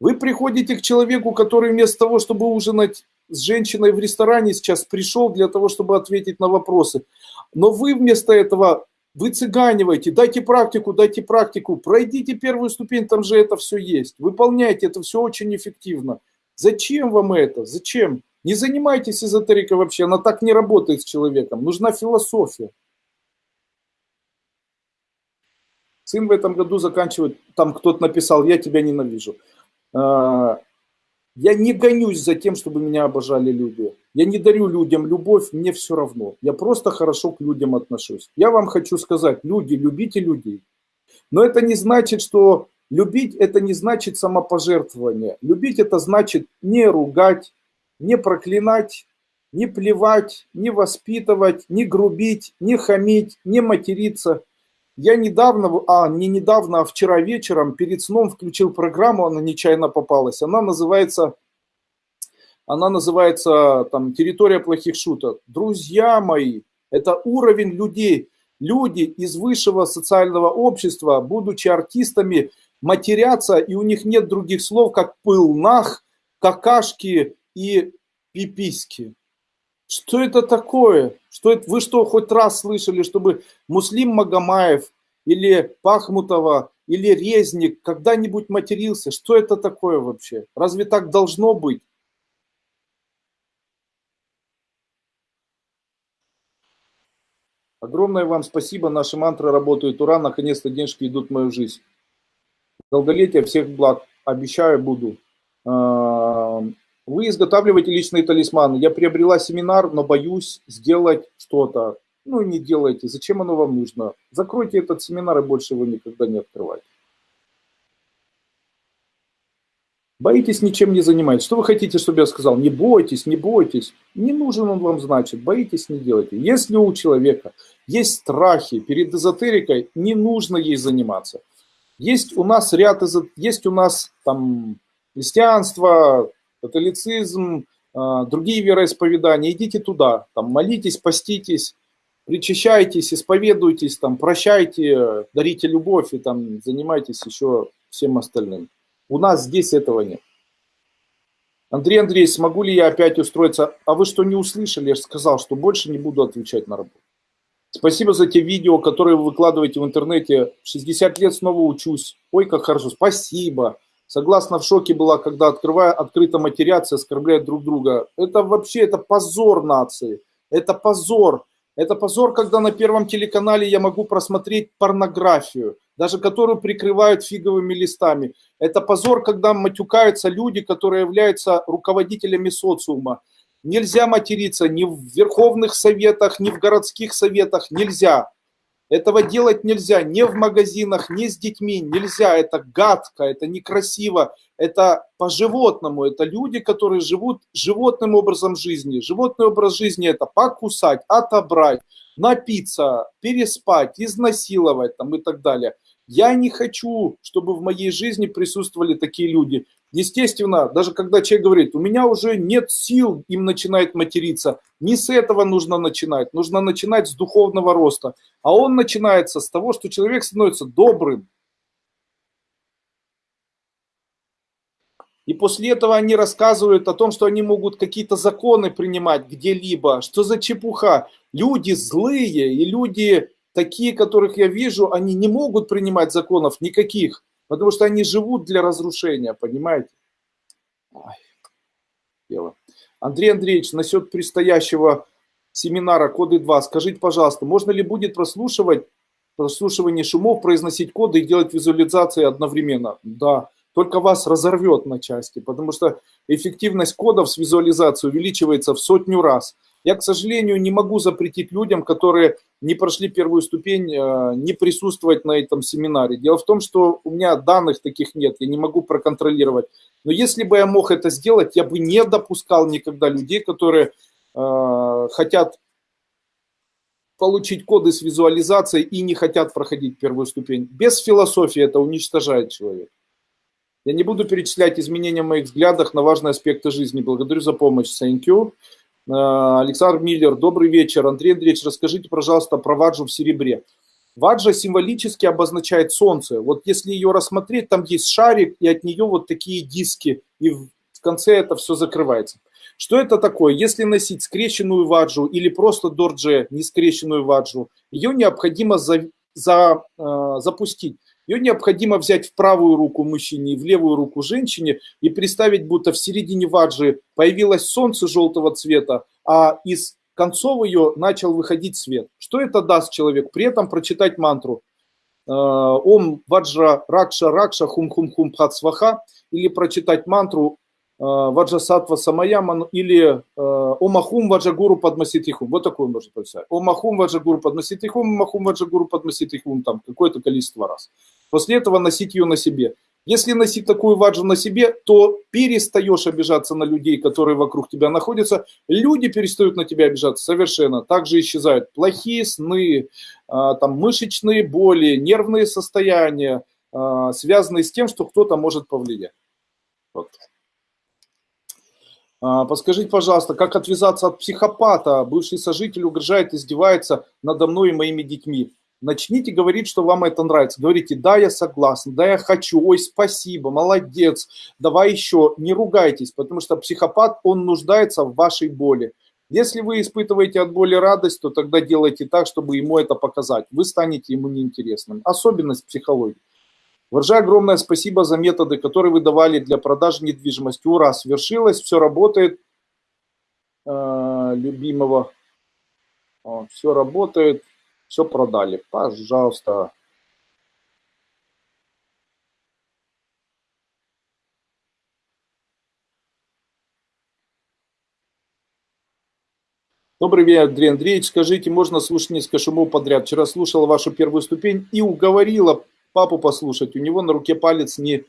Вы приходите к человеку, который вместо того, чтобы ужинать с женщиной в ресторане, сейчас пришел для того, чтобы ответить на вопросы. Но вы вместо этого вы цыганиваете, дайте практику, дайте практику, пройдите первую ступень, там же это все есть. Выполняйте, это все очень эффективно. Зачем вам это? Зачем? Не занимайтесь эзотерикой вообще, она так не работает с человеком. Нужна философия. Сын в этом году заканчивает, там кто-то написал, я тебя ненавижу. Я не гонюсь за тем, чтобы меня обожали люди. Я не дарю людям любовь, мне все равно. Я просто хорошо к людям отношусь. Я вам хочу сказать, люди, любите людей. Но это не значит, что любить это не значит самопожертвование. Любить это значит не ругать, не проклинать, не плевать, не воспитывать, не грубить, не хамить, не материться. Я недавно, а не недавно, а вчера вечером перед сном включил программу, она нечаянно попалась. Она называется она называется там «Территория плохих шуток». Друзья мои, это уровень людей. Люди из высшего социального общества, будучи артистами, матерятся, и у них нет других слов, как пылнах, какашки и пиписки. Что это такое? Что это? Вы что, хоть раз слышали, чтобы Муслим Магомаев или Пахмутова или Резник когда-нибудь матерился? Что это такое вообще? Разве так должно быть? Огромное вам спасибо, наши мантры работают, ура, наконец-то денежки идут в мою жизнь. Долголетие, всех благ, обещаю, буду. Вы изготавливаете личные талисманы. Я приобрела семинар, но боюсь сделать что-то. Ну, не делайте. Зачем оно вам нужно? Закройте этот семинар и больше его никогда не открывайте. Боитесь, ничем не занимаетесь. Что вы хотите, чтобы я сказал? Не бойтесь, не бойтесь. Не нужен он вам, значит. Боитесь, не делайте. Если у человека есть страхи перед эзотерикой, не нужно ей заниматься. Есть у нас ряд, есть у нас там христианство, католицизм, а, другие вероисповедания. Идите туда, там молитесь, поститесь, причащайтесь, исповедуйтесь, там, прощайте, дарите любовь и там занимайтесь еще всем остальным. У нас здесь этого нет. Андрей Андреевич, смогу ли я опять устроиться? А вы что, не услышали? Я же сказал, что больше не буду отвечать на работу. Спасибо за те видео, которые вы выкладываете в интернете. 60 лет снова учусь. Ой, как хорошо. Спасибо. Согласно в шоке была, когда открывая, открыто матерятся, оскорбляют друг друга. Это вообще, это позор нации. Это позор. Это позор, когда на первом телеканале я могу просмотреть порнографию, даже которую прикрывают фиговыми листами. Это позор, когда матюкаются люди, которые являются руководителями социума. Нельзя материться ни в верховных советах, ни в городских советах. Нельзя. Этого делать нельзя ни в магазинах, ни с детьми. Нельзя. Это гадко, это некрасиво. Это по-животному. Это люди, которые живут животным образом жизни. Животный образ жизни это покусать, отобрать, напиться, переспать, изнасиловать там, и так далее. Я не хочу, чтобы в моей жизни присутствовали такие люди. Естественно, даже когда человек говорит, у меня уже нет сил, им начинает материться. Не с этого нужно начинать. Нужно начинать с духовного роста. А он начинается с того, что человек становится добрым. И после этого они рассказывают о том, что они могут какие-то законы принимать где-либо. Что за чепуха? Люди злые и люди такие, которых я вижу, они не могут принимать законов никаких. Потому что они живут для разрушения, понимаете? Ой, дело. Андрей Андреевич, насчет предстоящего семинара коды 2, скажите, пожалуйста, можно ли будет прослушивать прослушивание шумов, произносить коды и делать визуализации одновременно? Да, только вас разорвет на части, потому что эффективность кодов с визуализацией увеличивается в сотню раз. Я, к сожалению, не могу запретить людям, которые не прошли первую ступень, э, не присутствовать на этом семинаре. Дело в том, что у меня данных таких нет, я не могу проконтролировать. Но если бы я мог это сделать, я бы не допускал никогда людей, которые э, хотят получить коды с визуализацией и не хотят проходить первую ступень. Без философии это уничтожает человека. Я не буду перечислять изменения в моих взглядах на важные аспекты жизни. Благодарю за помощь. Thank you. Э, Александр Миллер, добрый вечер. Андрей Андреевич, расскажите, пожалуйста, про ваджу в серебре. Ваджа символически обозначает солнце. Вот если ее рассмотреть, там есть шарик, и от нее вот такие диски, и в конце это все закрывается. Что это такое? Если носить скрещенную ваджу или просто дордже, не скрещенную ваджу, ее необходимо за, за, э, запустить. Ее необходимо взять в правую руку мужчине и в левую руку женщине и представить, будто в середине ваджи появилось солнце желтого цвета, а из концов ее начал выходить свет. Что это даст человек? При этом прочитать мантру э, Ом Ваджра Ракша Ракша Хум Хум Хум Пхатсваха или прочитать мантру Ваджасатва Самаяман или э, Омахум Ваджагуру Падмаситихум. Вот такой можно прочитать. Омахум Ваджагуру Падмаситихум, Омахум Ваджагуру Падмаситихум, там какое-то количество раз. После этого носить ее на себе. Если носить такую ваджу на себе, то перестаешь обижаться на людей, которые вокруг тебя находятся. Люди перестают на тебя обижаться совершенно. Также исчезают плохие сны, а, там, мышечные боли, нервные состояния, связанные с тем, что кто-то может повлиять. Вот. А, подскажите, пожалуйста, как отвязаться от психопата? Бывший сожитель угрожает, издевается надо мной и моими детьми. Начните говорить, что вам это нравится. Говорите, да, я согласен, да, я хочу, ой, спасибо, молодец, давай еще. Не ругайтесь, потому что психопат, он нуждается в вашей боли. Если вы испытываете от боли радость, то тогда делайте так, чтобы ему это показать. Вы станете ему неинтересным. Особенность психологии. Варжа, огромное спасибо за методы, которые вы давали для продажи недвижимости. Ура, свершилось, все работает. Э, любимого. все работает. Все продали. Пожалуйста. Добрый вечер, Андрей Андреевич. Скажите, можно слушать несколько шумов подряд? Вчера слушала вашу первую ступень и уговорила папу послушать. У него на руке палец не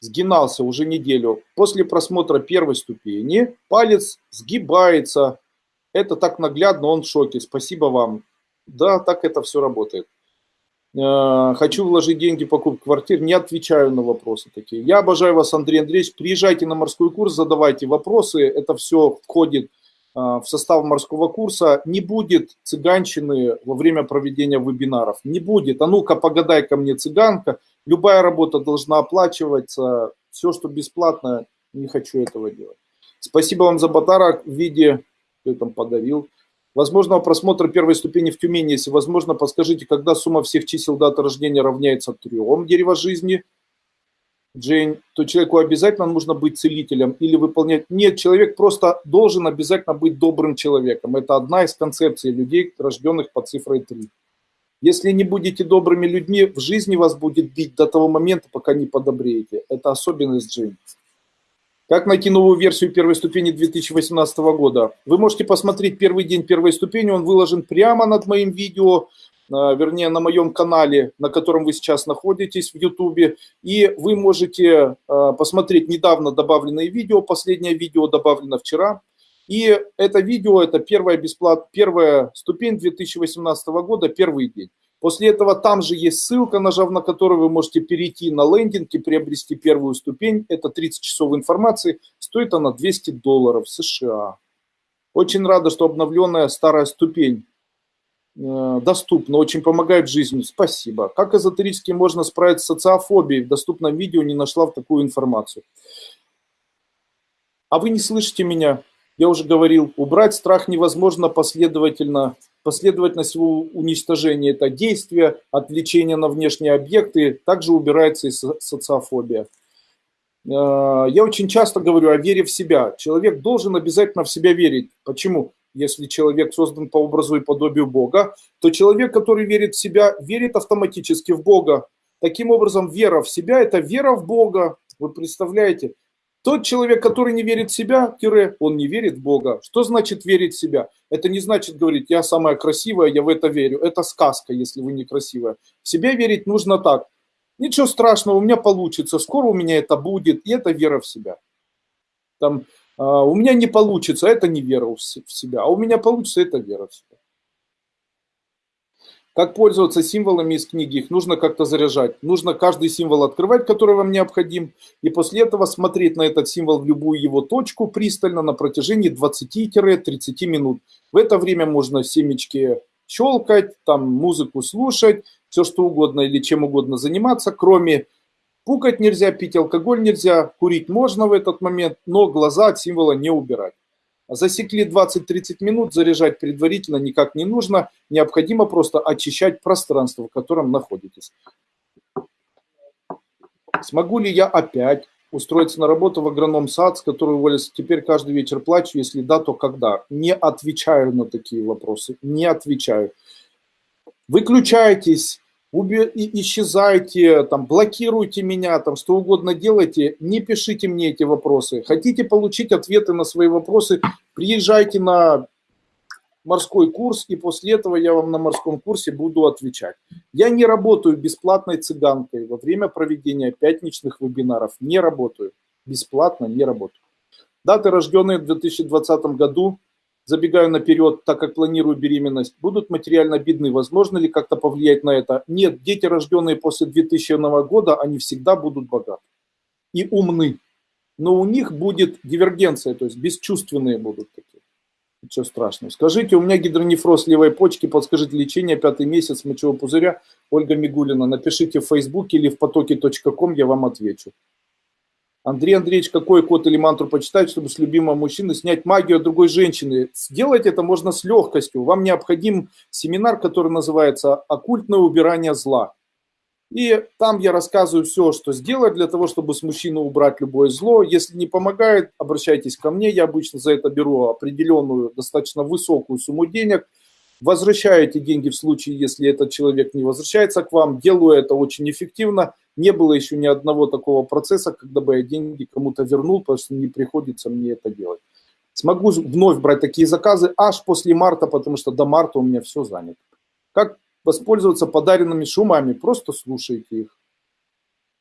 сгинался уже неделю. После просмотра первой ступени палец сгибается. Это так наглядно, он в шоке. Спасибо вам. Да, так это все работает. Э, хочу вложить деньги в покупку квартир, не отвечаю на вопросы такие. Я обожаю вас, Андрей Андреевич. Приезжайте на морской курс, задавайте вопросы. Это все входит э, в состав морского курса. Не будет цыганщины во время проведения вебинаров. Не будет. А ну-ка, погадай ко мне, цыганка. Любая работа должна оплачиваться. Все, что бесплатно, не хочу этого делать. Спасибо вам за подарок в виде, кто там подарил, Возможного просмотра первой ступени в Тюмени, если возможно, подскажите, когда сумма всех чисел даты рождения равняется трем дерева жизни. Джейн, то человеку обязательно нужно быть целителем или выполнять... Нет, человек просто должен обязательно быть добрым человеком. Это одна из концепций людей, рожденных по цифрой 3. Если не будете добрыми людьми, в жизни вас будет бить до того момента, пока не подобреете. Это особенность Джейн. Как найти новую версию первой ступени 2018 года? Вы можете посмотреть первый день первой ступени, он выложен прямо над моим видео, вернее, на моем канале, на котором вы сейчас находитесь в YouTube. И вы можете а, посмотреть недавно добавленное видео, последнее видео добавлено вчера. И это видео, это первая, бесплат, первая ступень 2018 года, первый день. После этого там же есть ссылка, нажав на которую вы можете перейти на лендинг и приобрести первую ступень. Это 30 часов информации. Стоит она 200 долларов США. Очень рада, что обновленная старая ступень э, доступна, очень помогает жизни. Спасибо. Как эзотерически можно справиться с социофобией? В доступном видео не нашла в такую информацию. А вы не слышите меня? Я уже говорил, убрать страх невозможно последовательно последовательность его уничтожения – это действие, отвлечение на внешние объекты, также убирается и социофобия. Э, я очень часто говорю о вере в себя. Человек должен обязательно в себя верить. Почему? Если человек создан по образу и подобию Бога, то человек, который верит в себя, верит автоматически в Бога. Таким образом, вера в себя – это вера в Бога. Вы представляете? Тот человек, который не верит в себя, тире, он не верит в Бога. Что значит верить в себя? Это не значит говорить, я самая красивая, я в это верю. Это сказка, если вы некрасивая. В себя верить нужно так. Ничего страшного, у меня получится, скоро у меня это будет, и это вера в себя. Там, у меня не получится, это не вера в себя, а у меня получится, это вера в себя. Как пользоваться символами из книги? Их нужно как-то заряжать. Нужно каждый символ открывать, который вам необходим, и после этого смотреть на этот символ в любую его точку пристально на протяжении 20-30 минут. В это время можно семечки щелкать, там музыку слушать, все что угодно или чем угодно заниматься, кроме пукать нельзя, пить алкоголь нельзя, курить можно в этот момент, но глаза от символа не убирать. Засекли 20-30 минут, заряжать предварительно никак не нужно. Необходимо просто очищать пространство, в котором находитесь. Смогу ли я опять устроиться на работу в агроном сад, с которой уволился? Теперь каждый вечер плачу, если да, то когда? Не отвечаю на такие вопросы, не отвечаю. Выключайтесь, исчезайте, там, блокируйте меня, там, что угодно делайте, не пишите мне эти вопросы. Хотите получить ответы на свои вопросы, приезжайте на морской курс, и после этого я вам на морском курсе буду отвечать. Я не работаю бесплатной цыганкой во время проведения пятничных вебинаров. Не работаю. Бесплатно не работаю. Даты, рожденные в 2020 году, забегаю наперед, так как планирую беременность, будут материально бедны. Возможно ли как-то повлиять на это? Нет, дети, рожденные после 2000 года, они всегда будут богаты и умны. Но у них будет дивергенция, то есть бесчувственные будут такие. Ничего страшного. Скажите, у меня гидронефроз левой почки, подскажите лечение, пятый месяц мочевого пузыря, Ольга Мигулина. Напишите в Фейсбуке или в потоке.ком, я вам отвечу. Андрей Андреевич, какой код или мантру почитать, чтобы с любимого мужчины снять магию от другой женщины? Сделать это можно с легкостью. Вам необходим семинар, который называется «Оккультное убирание зла». И там я рассказываю все, что сделать для того, чтобы с мужчины убрать любое зло. Если не помогает, обращайтесь ко мне. Я обычно за это беру определенную, достаточно высокую сумму денег. Возвращаю эти деньги в случае, если этот человек не возвращается к вам. Делаю это очень эффективно не было еще ни одного такого процесса, когда бы я деньги кому-то вернул, потому что не приходится мне это делать. Смогу вновь брать такие заказы аж после марта, потому что до марта у меня все занято. Как воспользоваться подаренными шумами? Просто слушайте их.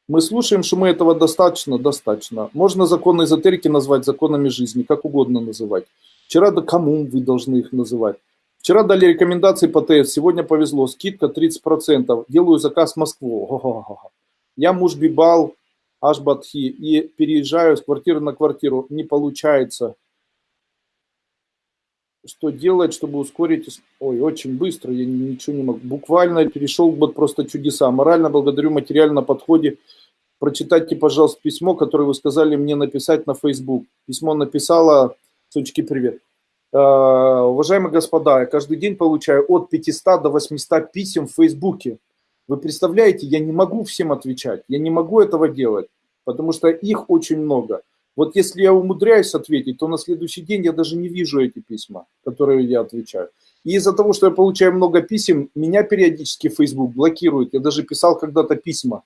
Мы слушаем шумы, этого достаточно? Достаточно. Можно законы эзотерики назвать законами жизни, как угодно называть. Вчера да кому вы должны их называть. Вчера дали рекомендации по ТС, сегодня повезло, скидка 30%, делаю заказ в Москву. Я муж Бибал Ашбатхи и переезжаю с квартиры на квартиру. Не получается. Что делать, чтобы ускорить? Ой, очень быстро, я ничего не могу. Буквально перешел вот просто чудеса. Морально благодарю, материально на подходе. Прочитайте, пожалуйста, письмо, которое вы сказали мне написать на Facebook. Письмо написала, сучки, привет. Uh, уважаемые господа, я каждый день получаю от 500 до 800 писем в Фейсбуке. Вы представляете, я не могу всем отвечать, я не могу этого делать. потому что их очень много. Вот если я умудряюсь ответить, то на следующий день я даже не вижу эти письма, которые я отвечаю. И из-за того, что я получаю много писем, меня периодически Facebook блокирует. Я даже писал когда-то письма.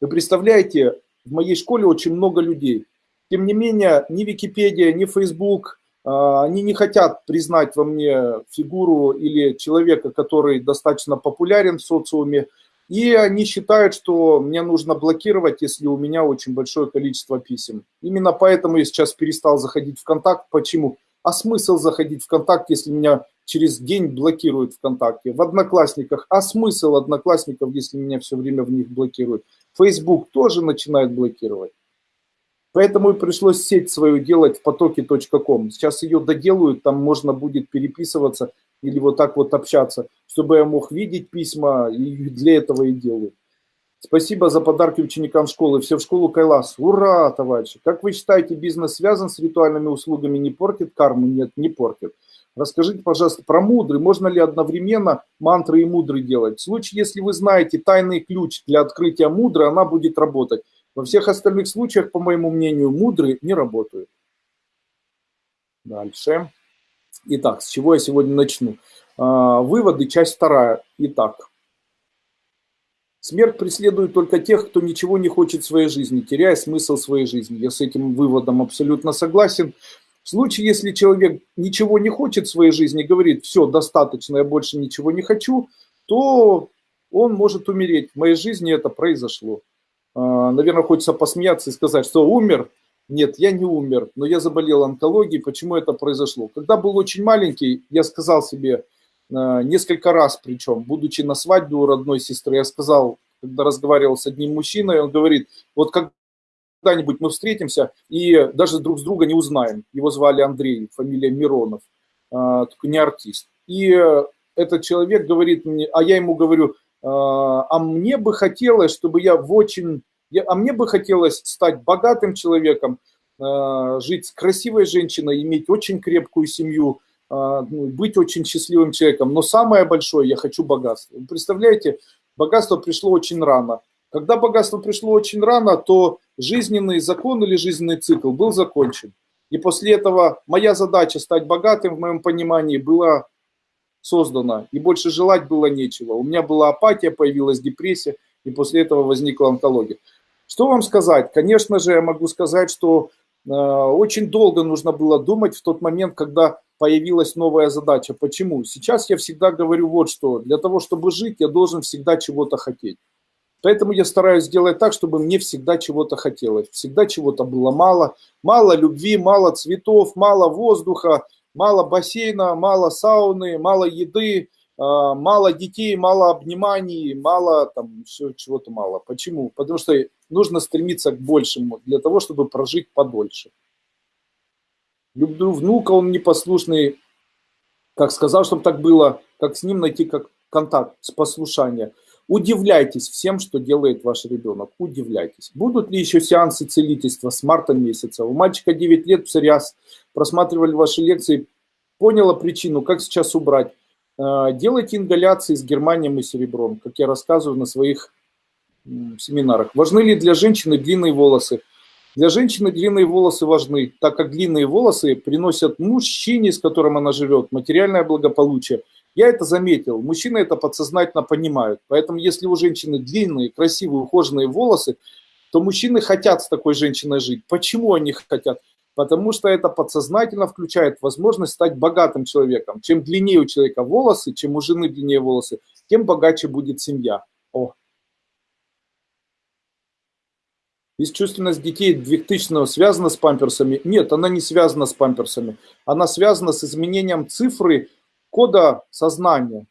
Вы представляете, в моей школе очень много людей. Тем не менее, ни Википедия, ни Facebook, они не хотят признать во мне фигуру или человека, который достаточно популярен в социуме. И они считают, что мне нужно блокировать, если у меня очень большое количество писем. Именно поэтому я сейчас перестал заходить в контакт. Почему? А смысл заходить в контакт, если меня через день блокируют ВКонтакте? В Одноклассниках. А смысл Одноклассников, если меня все время в них блокируют? Facebook тоже начинает блокировать. Поэтому и пришлось сеть свою делать в потоке.ком. Сейчас ее доделают, там можно будет переписываться или вот так вот общаться, чтобы я мог видеть письма, и для этого и делаю. Спасибо за подарки ученикам школы. Все в школу Кайлас. Ура, товарищи! Как вы считаете, бизнес связан с ритуальными услугами, не портит карму? Нет, не портит. Расскажите, пожалуйста, про мудрый. Можно ли одновременно мантры и мудрый делать? В случае, если вы знаете тайный ключ для открытия мудры, она будет работать. Во всех остальных случаях, по моему мнению, мудрые не работают. Дальше. Итак, с чего я сегодня начну? А, выводы, часть вторая. Итак, смерть преследует только тех, кто ничего не хочет в своей жизни, теряя смысл своей жизни. Я с этим выводом абсолютно согласен. В случае, если человек ничего не хочет в своей жизни, говорит, все, достаточно, я больше ничего не хочу, то он может умереть. В моей жизни это произошло. А, наверное, хочется посмеяться и сказать, что умер. Нет, я не умер, но я заболел онкологией. Почему это произошло? Когда был очень маленький, я сказал себе, а, несколько раз причем, будучи на свадьбе у родной сестры, я сказал, когда разговаривал с одним мужчиной, он говорит, вот когда-нибудь мы встретимся и даже друг с друга не узнаем. Его звали Андрей, фамилия Миронов, а, только не артист. И этот человек говорит мне, а я ему говорю, а, а мне бы хотелось, чтобы я в очень... А мне бы хотелось стать богатым человеком, а, жить с красивой женщиной, иметь очень крепкую семью, а, ну, быть очень счастливым человеком. Но самое большое, я хочу богатство. Представляете, богатство пришло очень рано. Когда богатство пришло очень рано, то жизненный закон или жизненный цикл был закончен. И после этого моя задача стать богатым, в моем понимании, была создана, и больше желать было нечего. У меня была апатия, появилась депрессия, и после этого возникла онкология. Что вам сказать? Конечно же, я могу сказать, что э, очень долго нужно было думать в тот момент, когда появилась новая задача. Почему? Сейчас я всегда говорю вот что. Для того, чтобы жить, я должен всегда чего-то хотеть. Поэтому я стараюсь сделать так, чтобы мне всегда чего-то хотелось. Всегда чего-то было мало. Мало любви, мало цветов, мало воздуха, мало бассейна, мало сауны, мало еды, а, мало детей, мало обниманий, мало там все чего-то мало. Почему? Потому что нужно стремиться к большему для того, чтобы прожить подольше. Люблю внука, он непослушный, как сказал, чтобы так было, как с ним найти как контакт с послушания. Удивляйтесь всем, что делает ваш ребенок. Удивляйтесь. Будут ли еще сеансы целительства с марта месяца? У мальчика 9 лет псориаз. Просматривали ваши лекции. Поняла причину, как сейчас убрать. Э, делайте ингаляции с германием и серебром, как я рассказываю на своих семинарах. Важны ли для женщины длинные волосы? Для женщины длинные волосы важны, так как длинные волосы приносят мужчине, с которым она живет, материальное благополучие – я это заметил, мужчины это подсознательно понимают. Поэтому если у женщины длинные, красивые, ухоженные волосы, то мужчины хотят с такой женщиной жить. Почему они хотят? Потому что это подсознательно включает возможность стать богатым человеком. Чем длиннее у человека волосы, чем у жены длиннее волосы, тем богаче будет семья. О. Бесчувственность детей 2000 связана с памперсами? Нет, она не связана с памперсами. Она связана с изменением цифры кода сознания.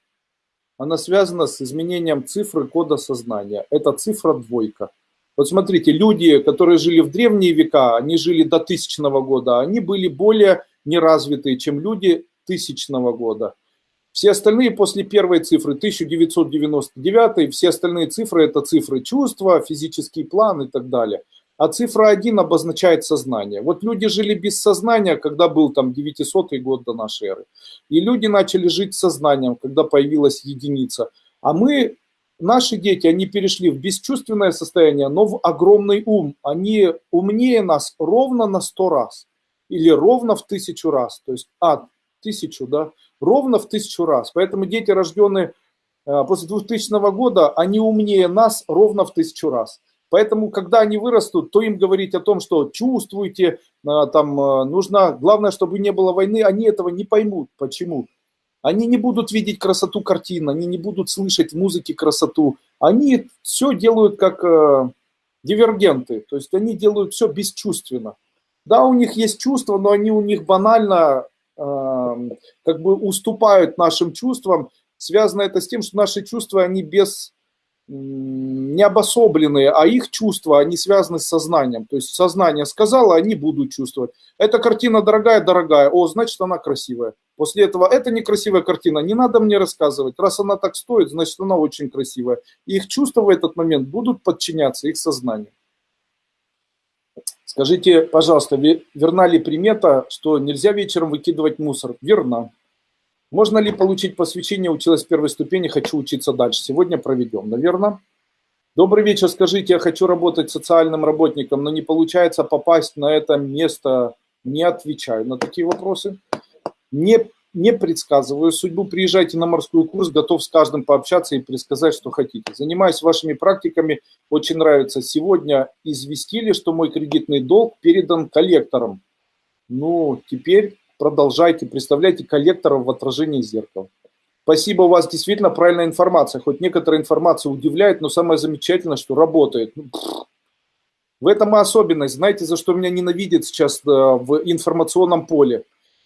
Она связана с изменением цифры кода сознания. Это цифра двойка. Вот смотрите, люди, которые жили в древние века, они жили до тысячного года, они были более неразвитые, чем люди тысячного года. Все остальные после первой цифры, 1999, все остальные цифры это цифры чувства, физический план и так далее а цифра 1 обозначает сознание. Вот люди жили без сознания, когда был там 900 год до нашей эры. И люди начали жить сознанием, когда появилась единица. А мы наши дети, они перешли в бесчувственное состояние, но в огромный ум. Они умнее нас ровно на сто раз или ровно в тысячу раз. То есть, а, тысячу, да, ровно в тысячу раз. Поэтому дети, рожденные э, после 2000 года, они умнее нас ровно в тысячу раз. Поэтому, когда они вырастут, то им говорить о том, что чувствуете, э, там э, нужно, главное, чтобы не было войны, они этого не поймут. Почему? Они не будут видеть красоту картин, они не будут слышать в музыке красоту. Они все делают как э, дивергенты, то есть они делают все бесчувственно. Да, у них есть чувства, но они у них банально э, как бы уступают нашим чувствам. Связано это с тем, что наши чувства, они без не обособленные, а их чувства, они связаны с сознанием. То есть сознание сказало, они будут чувствовать. Эта картина дорогая, дорогая, о, значит она красивая. После этого, это некрасивая картина, не надо мне рассказывать. Раз она так стоит, значит она очень красивая. И их чувства в этот момент будут подчиняться их сознанию. Скажите, пожалуйста, верна ли примета, что нельзя вечером выкидывать мусор? Верна. Можно ли получить посвящение, училась первой ступени, хочу учиться дальше? Сегодня проведем, наверное. Добрый вечер, скажите, я хочу работать социальным работником, но не получается попасть на это место, не отвечаю на такие вопросы. Не, не предсказываю судьбу, приезжайте на морской курс, готов с каждым пообщаться и предсказать, что хотите. Занимаюсь вашими практиками, очень нравится. Сегодня известили, что мой кредитный долг передан коллекторам. Ну, теперь продолжайте, представляйте коллекторов в отражении зеркала. Спасибо, у вас действительно правильная информация. Хоть некоторая информация удивляет, но самое замечательное, что работает. Ну, в этом и особенность. Знаете, за что меня ненавидят сейчас э, в информационном поле?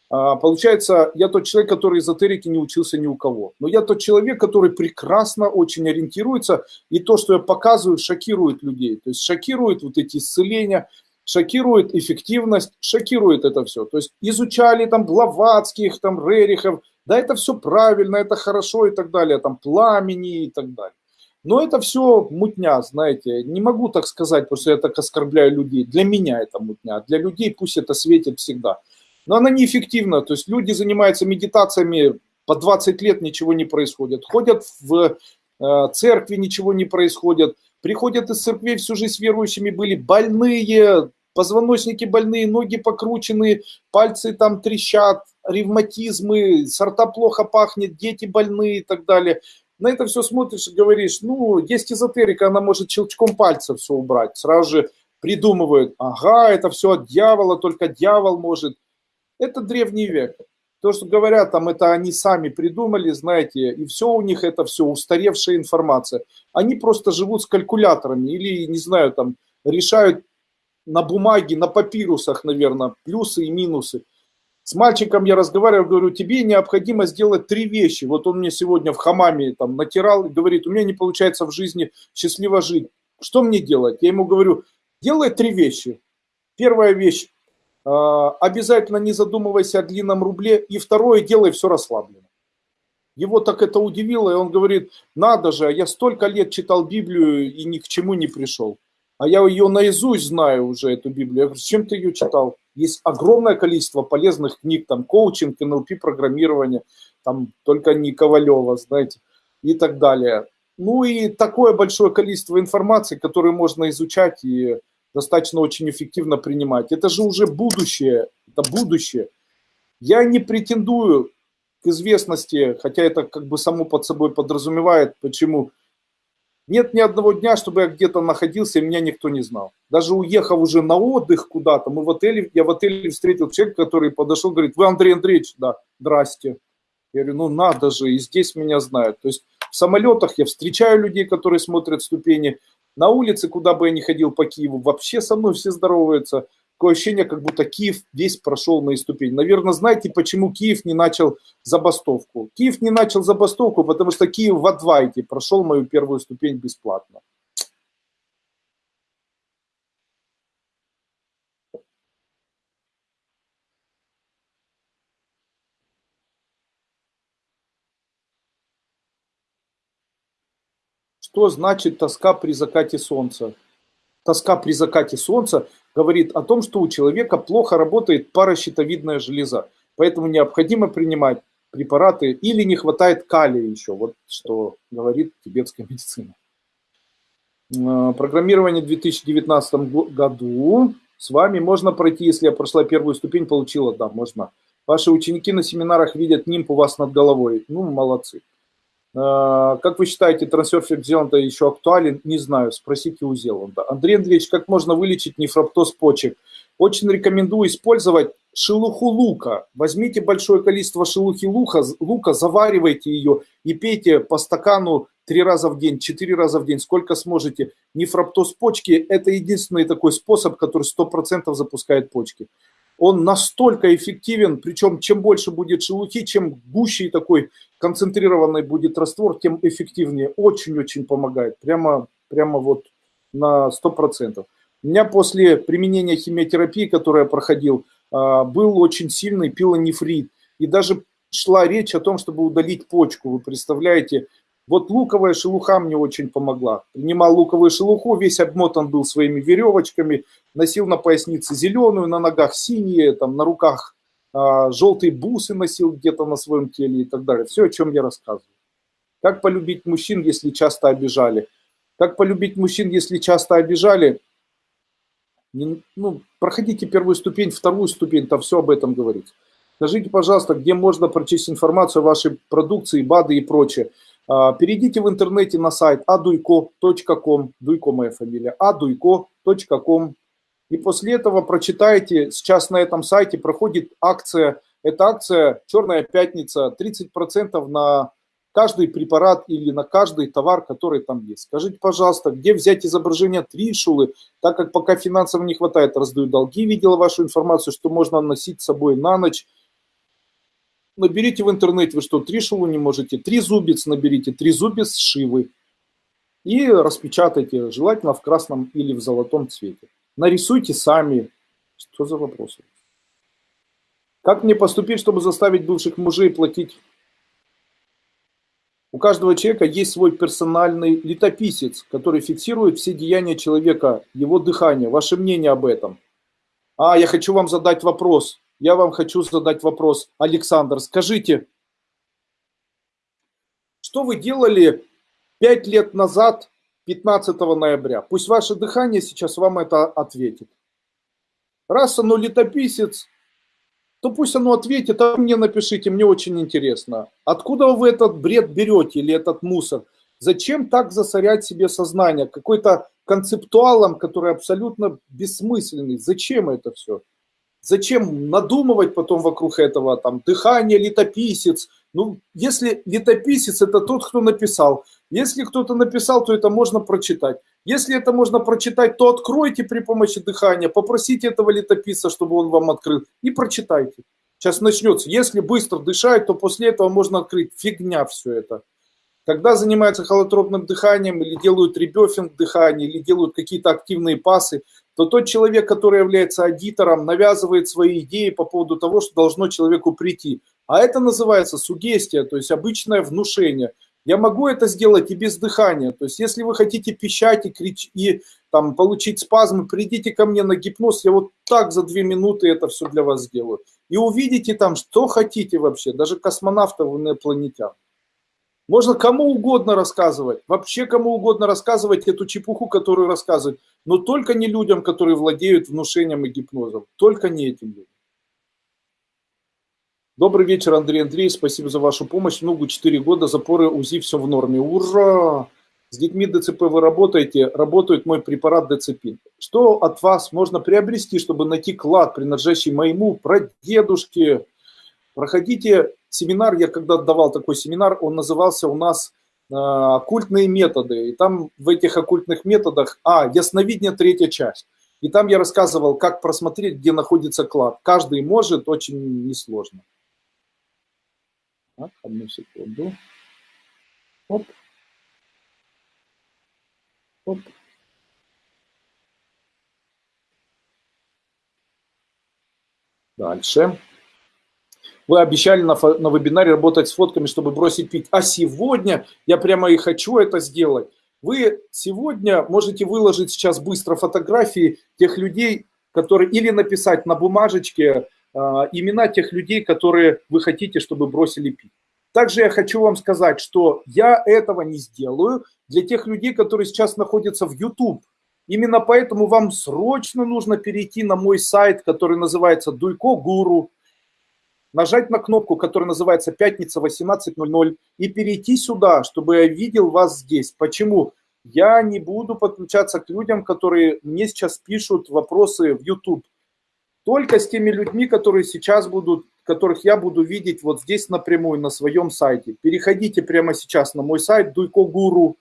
А, получается, я тот человек, который эзотерики не учился ни у кого. Но я тот человек, который прекрасно очень ориентируется, и то, что я показываю, шокирует людей. То есть шокирует вот эти исцеления, шокирует эффективность, шокирует это все. То есть изучали там Блаватских, там Рерихов, да, это все правильно, это хорошо и так далее, там пламени и так далее. Но это все мутня, знаете, не могу так сказать, потому что я так оскорбляю людей. Для меня это мутня, для людей пусть это светит всегда. Но она неэффективна, то есть люди занимаются медитациями, по 20 лет ничего не происходит. Ходят в э, церкви, ничего не происходит. Приходят из церквей всю жизнь верующими были больные, позвоночники больные, ноги покрученные, пальцы там трещат, ревматизмы, сорта плохо пахнет, дети больные и так далее. На это все смотришь и говоришь, ну, есть эзотерика, она может щелчком пальца все убрать. Сразу же придумывают, ага, это все от дьявола, только дьявол может. Это древний век. То, что говорят, там это они сами придумали, знаете, и все у них это все устаревшая информация. Они просто живут с калькуляторами или, не знаю, там решают на бумаге, на папирусах, наверное, плюсы и минусы. С мальчиком я разговаривал, говорю, тебе необходимо сделать три вещи. Вот он мне сегодня в хамаме там натирал и говорит, у меня не получается в жизни счастливо жить. Что мне делать? Я ему говорю, делай три вещи. Первая вещь, а, обязательно не задумывайся о длинном рубле. И второе, делай все расслабленно. Его так это удивило, и он говорит, надо же, я столько лет читал Библию и ни к чему не пришел. А я ее наизусть знаю уже, эту Библию. Я говорю, чем ты ее читал? Есть огромное количество полезных книг, там, коучинг, НЛП, программирование, там, только не Ковалева, знаете, и так далее. Ну и такое большое количество информации, которую можно изучать и достаточно очень эффективно принимать. Это же уже будущее, это будущее. Я не претендую к известности, хотя это как бы само под собой подразумевает, почему. Нет ни одного дня, чтобы я где-то находился, и меня никто не знал. Даже уехав уже на отдых куда-то, мы в отеле, я в отеле встретил человека, который подошел, говорит, вы Андрей Андреевич? Да, здрасте. Я говорю, ну надо же, и здесь меня знают. То есть в самолетах я встречаю людей, которые смотрят ступени, на улице, куда бы я ни ходил по Киеву, вообще со мной все здороваются. Такое ощущение, как будто Киев весь прошел на ступень. Наверное, знаете, почему Киев не начал забастовку? Киев не начал забастовку, потому что Киев в Адвайте прошел мою первую ступень бесплатно. Что значит тоска при закате солнца? Тоска при закате солнца говорит о том, что у человека плохо работает паращитовидная железа. Поэтому необходимо принимать препараты, или не хватает калия еще, вот что говорит тибетская медицина. Э, программирование в 2019 году. С вами можно пройти, если я прошла первую ступень, получила, да, можно. Ваши ученики на семинарах видят нимб у вас над головой. Ну, молодцы. Э, как вы считаете, трансфер Зеланда еще актуален? Не знаю, спросите у Зеланда. Андрей Андреевич, как можно вылечить нефроптоз почек? Очень рекомендую использовать шелуху лука. Возьмите большое количество шелухи лука, лука, заваривайте ее и пейте по стакану три раза в день, четыре раза в день, сколько сможете. Нефроптоз почки – это единственный такой способ, который 100% запускает почки. Он настолько эффективен, причем чем больше будет шелухи, чем гуще такой концентрированный будет раствор, тем эффективнее. Очень-очень помогает, прямо, прямо вот на 100%. У меня после применения химиотерапии, которую я проходил, а, был очень сильный пилонефрит. И даже шла речь о том, чтобы удалить почку. Вы представляете, вот луковая шелуха мне очень помогла. Принимал луковую шелуху, весь обмотан был своими веревочками, носил на пояснице зеленую, на ногах синие, там, на руках а, желтые бусы носил где-то на своем теле и так далее. Все, о чем я рассказываю. Как полюбить мужчин, если часто обижали? Как полюбить мужчин, если часто обижали? Не, ну, проходите первую ступень, вторую ступень, там все об этом говорится. Скажите, пожалуйста, где можно прочесть информацию о вашей продукции, БАДы и прочее. А, перейдите в интернете на сайт aduiko.com, Дуйко моя фамилия, aduiko.com, и после этого прочитайте, сейчас на этом сайте проходит акция, это акция «Черная пятница», 30% на каждый препарат или на каждый товар, который там есть. Скажите, пожалуйста, где взять изображение тришулы, так как пока финансово не хватает, раздаю долги, видела вашу информацию, что можно носить с собой на ночь. Наберите в интернете, вы что, тришулу не можете, три зубец наберите, три зубец шивы и распечатайте, желательно в красном или в золотом цвете. Нарисуйте сами. Что за вопросы? Как мне поступить, чтобы заставить бывших мужей платить у каждого человека есть свой персональный летописец, который фиксирует все деяния человека, его дыхание. Ваше мнение об этом? А, я хочу вам задать вопрос. Я вам хочу задать вопрос. Александр, скажите, что вы делали пять лет назад, 15 ноября? Пусть ваше дыхание сейчас вам это ответит. Раз оно летописец, то пусть оно ответит, а мне напишите, мне очень интересно. Откуда вы этот бред берете или этот мусор? Зачем так засорять себе сознание? Какой-то концептуалом, который абсолютно бессмысленный. Зачем это все? Зачем надумывать потом вокруг этого, там, дыхание, летописец? Ну, если летописец, это тот, кто написал. Если кто-то написал, то это можно прочитать. Если это можно прочитать, то откройте при помощи дыхания, попросите этого летописца, чтобы он вам открыл, и прочитайте. Сейчас начнется. Если быстро дышать, то после этого можно открыть. Фигня все это. Когда занимаются холотропным дыханием, или делают ребёфинг дыхания, или делают какие-то активные пасы, то тот человек, который является аудитором, навязывает свои идеи по поводу того, что должно человеку прийти. А это называется сугестия, то есть обычное внушение – я могу это сделать и без дыхания. То есть, если вы хотите пищать и, крич... и там, получить спазмы, придите ко мне на гипноз, я вот так за две минуты это все для вас сделаю. И увидите там, что хотите вообще, даже космонавтов инопланетян. Можно кому угодно рассказывать, вообще кому угодно рассказывать эту чепуху, которую рассказывают, но только не людям, которые владеют внушением и гипнозом, только не этим людям. Добрый вечер, Андрей Андрей. Спасибо за вашу помощь. Ногу 4 года, запоры УЗИ, все в норме. Ура! С детьми ДЦП вы работаете, работает мой препарат Децепин. Что от вас можно приобрести, чтобы найти клад, принадлежащий моему прадедушке? Проходите семинар, я когда давал такой семинар, он назывался у нас э, «Оккультные методы». И там в этих оккультных методах, а, ясновидение, третья часть. И там я рассказывал, как просмотреть, где находится клад. Каждый может, очень несложно. Так, одну секунду. Оп. Оп. Дальше. Вы обещали на, на вебинаре работать с фотками, чтобы бросить пить. А сегодня я прямо и хочу это сделать. Вы сегодня можете выложить сейчас быстро фотографии тех людей, которые или написать на бумажечке имена тех людей, которые вы хотите, чтобы бросили пить. Также я хочу вам сказать, что я этого не сделаю для тех людей, которые сейчас находятся в YouTube. Именно поэтому вам срочно нужно перейти на мой сайт, который называется Дуйко Гуру, нажать на кнопку, которая называется «Пятница 18.00» и перейти сюда, чтобы я видел вас здесь. Почему? Я не буду подключаться к людям, которые мне сейчас пишут вопросы в YouTube. Только с теми людьми, которые сейчас будут которых я буду видеть вот здесь напрямую на своем сайте. Переходите прямо сейчас на мой сайт дуйко.гуру,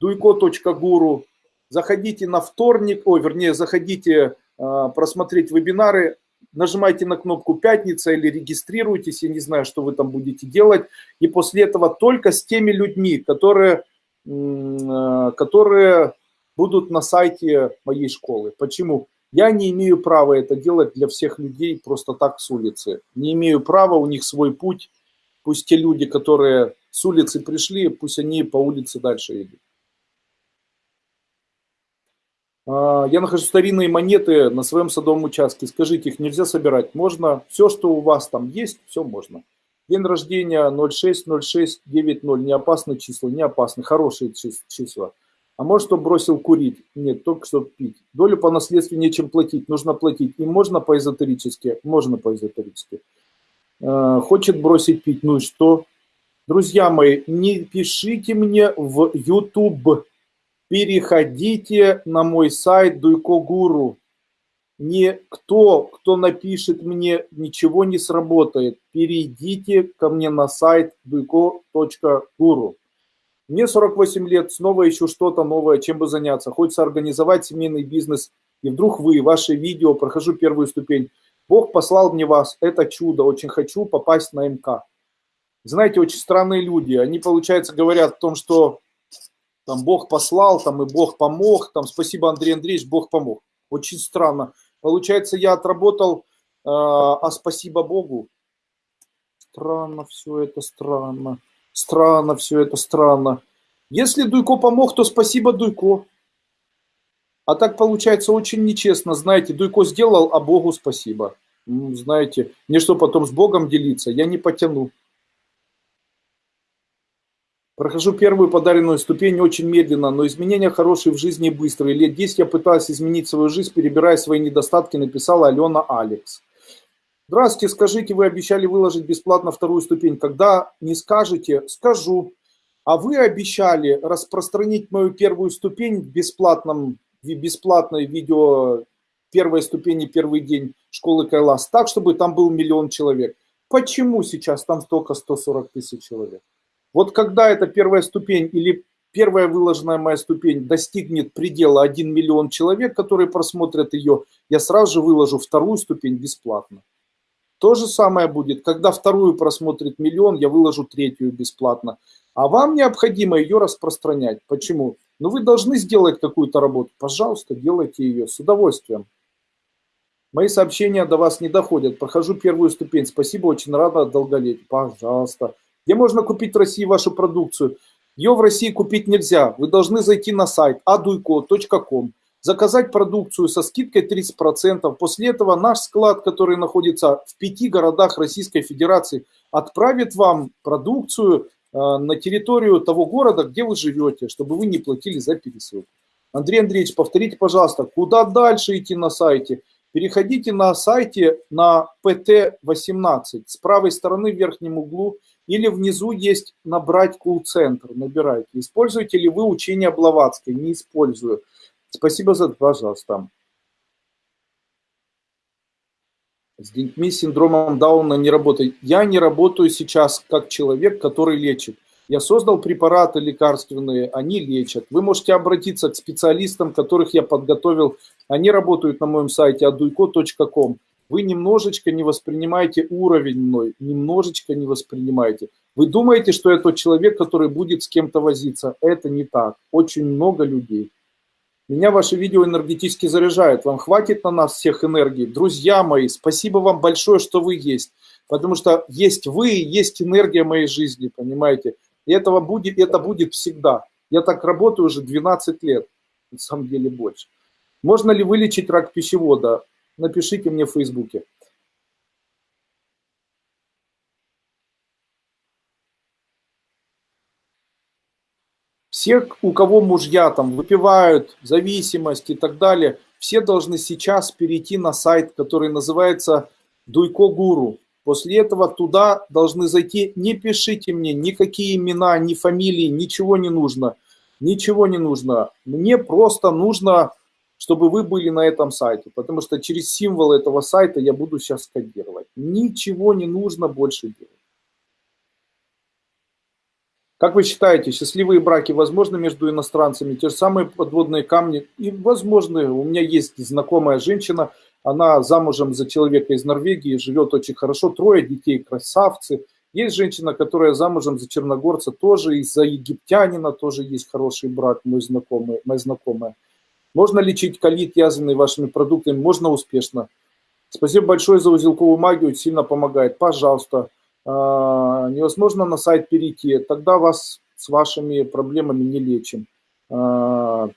дуйко.гуру, заходите на вторник, о, вернее, заходите э, просмотреть вебинары, нажимайте на кнопку «Пятница» или регистрируйтесь, я не знаю, что вы там будете делать, и после этого только с теми людьми, которые, э, которые будут на сайте моей школы. Почему? Я не имею права это делать для всех людей просто так с улицы. Не имею права, у них свой путь. Пусть те люди, которые с улицы пришли, пусть они по улице дальше идут. А, я нахожу старинные монеты на своем садовом участке. Скажите, их нельзя собирать? Можно. Все, что у вас там есть, все можно. День рождения 060690. Не опасные числа, не опасны. Хорошие числа. А может, он бросил курить? Нет, только что пить. Долю по наследству нечем платить, нужно платить. И можно по-эзотерически? Можно по-эзотерически. Э, хочет бросить пить, ну и что? Друзья мои, не пишите мне в YouTube. Переходите на мой сайт Дуйко Гуру. Никто, кто напишет мне, ничего не сработает. Перейдите ко мне на сайт duiko.guru. Мне 48 лет, снова ищу что-то новое, чем бы заняться. Хочется организовать семейный бизнес. И вдруг вы, ваше видео, прохожу первую ступень. Бог послал мне вас, это чудо, очень хочу попасть на МК. Знаете, очень странные люди. Они, получается, говорят о том, что там Бог послал, там и Бог помог, там спасибо, Андрей Андреевич, Бог помог. Очень странно. Получается, я отработал, э, а спасибо Богу. Странно все это, странно. Странно все это, странно. Если Дуйко помог, то спасибо Дуйко. А так получается очень нечестно. Знаете, Дуйко сделал, а Богу спасибо. Знаете, мне что потом с Богом делиться? Я не потяну. Прохожу первую подаренную ступень очень медленно, но изменения хорошие в жизни быстрые. Лет 10 я пыталась изменить свою жизнь, перебирая свои недостатки, написала Алена Алекс. Здравствуйте, скажите, вы обещали выложить бесплатно вторую ступень. Когда не скажете, скажу. А вы обещали распространить мою первую ступень в бесплатном, в бесплатной видео первой ступени, первый день школы Кайлас, так, чтобы там был миллион человек. Почему сейчас там только 140 тысяч человек? Вот когда эта первая ступень или первая выложенная моя ступень достигнет предела 1 миллион человек, которые просмотрят ее, я сразу же выложу вторую ступень бесплатно. То же самое будет, когда вторую просмотрит миллион, я выложу третью бесплатно. А вам необходимо ее распространять. Почему? Ну вы должны сделать какую-то работу. Пожалуйста, делайте ее с удовольствием. Мои сообщения до вас не доходят. Прохожу первую ступень. Спасибо, очень рада долголетию. Пожалуйста. Где можно купить в России вашу продукцию? Ее в России купить нельзя. Вы должны зайти на сайт aduiko.com заказать продукцию со скидкой 30%. После этого наш склад, который находится в пяти городах Российской Федерации, отправит вам продукцию э, на территорию того города, где вы живете, чтобы вы не платили за пересылку. Андрей Андреевич, повторите, пожалуйста, куда дальше идти на сайте? Переходите на сайте на PT18. С правой стороны в верхнем углу или внизу есть набрать кул-центр. Набирайте. Используете ли вы учение Блаватской? Не использую. Спасибо за пожалуйста. С детьми с синдромом Дауна не работает. Я не работаю сейчас как человек, который лечит. Я создал препараты лекарственные, они лечат. Вы можете обратиться к специалистам, которых я подготовил. Они работают на моем сайте aduiko.com. Вы немножечко не воспринимаете уровень мной, немножечко не воспринимаете. Вы думаете, что я тот человек, который будет с кем-то возиться. Это не так. Очень много людей. Меня ваши видео энергетически заряжают. Вам хватит на нас всех энергии. Друзья мои, спасибо вам большое, что вы есть. Потому что есть вы, есть энергия моей жизни, понимаете? И этого будет, это будет всегда. Я так работаю уже 12 лет, на самом деле больше. Можно ли вылечить рак пищевода? напишите мне в Фейсбуке. Все, у кого мужья там выпивают, зависимость и так далее, все должны сейчас перейти на сайт, который называется Дуйко Гуру. После этого туда должны зайти, не пишите мне никакие имена, ни фамилии, ничего не нужно. Ничего не нужно. Мне просто нужно чтобы вы были на этом сайте, потому что через символ этого сайта я буду сейчас кодировать. Ничего не нужно больше делать. Как вы считаете, счастливые браки возможны между иностранцами? Те же самые подводные камни и возможны. У меня есть знакомая женщина, она замужем за человека из Норвегии, живет очень хорошо, трое детей, красавцы. Есть женщина, которая замужем за черногорца, тоже из-за египтянина, тоже есть хороший брак, мой знакомый, моя знакомая. Можно лечить колит, язвенный вашими продуктами, можно успешно. Спасибо большое за узелковую магию, сильно помогает. Пожалуйста, а, невозможно на сайт перейти, тогда вас с вашими проблемами не лечим. А,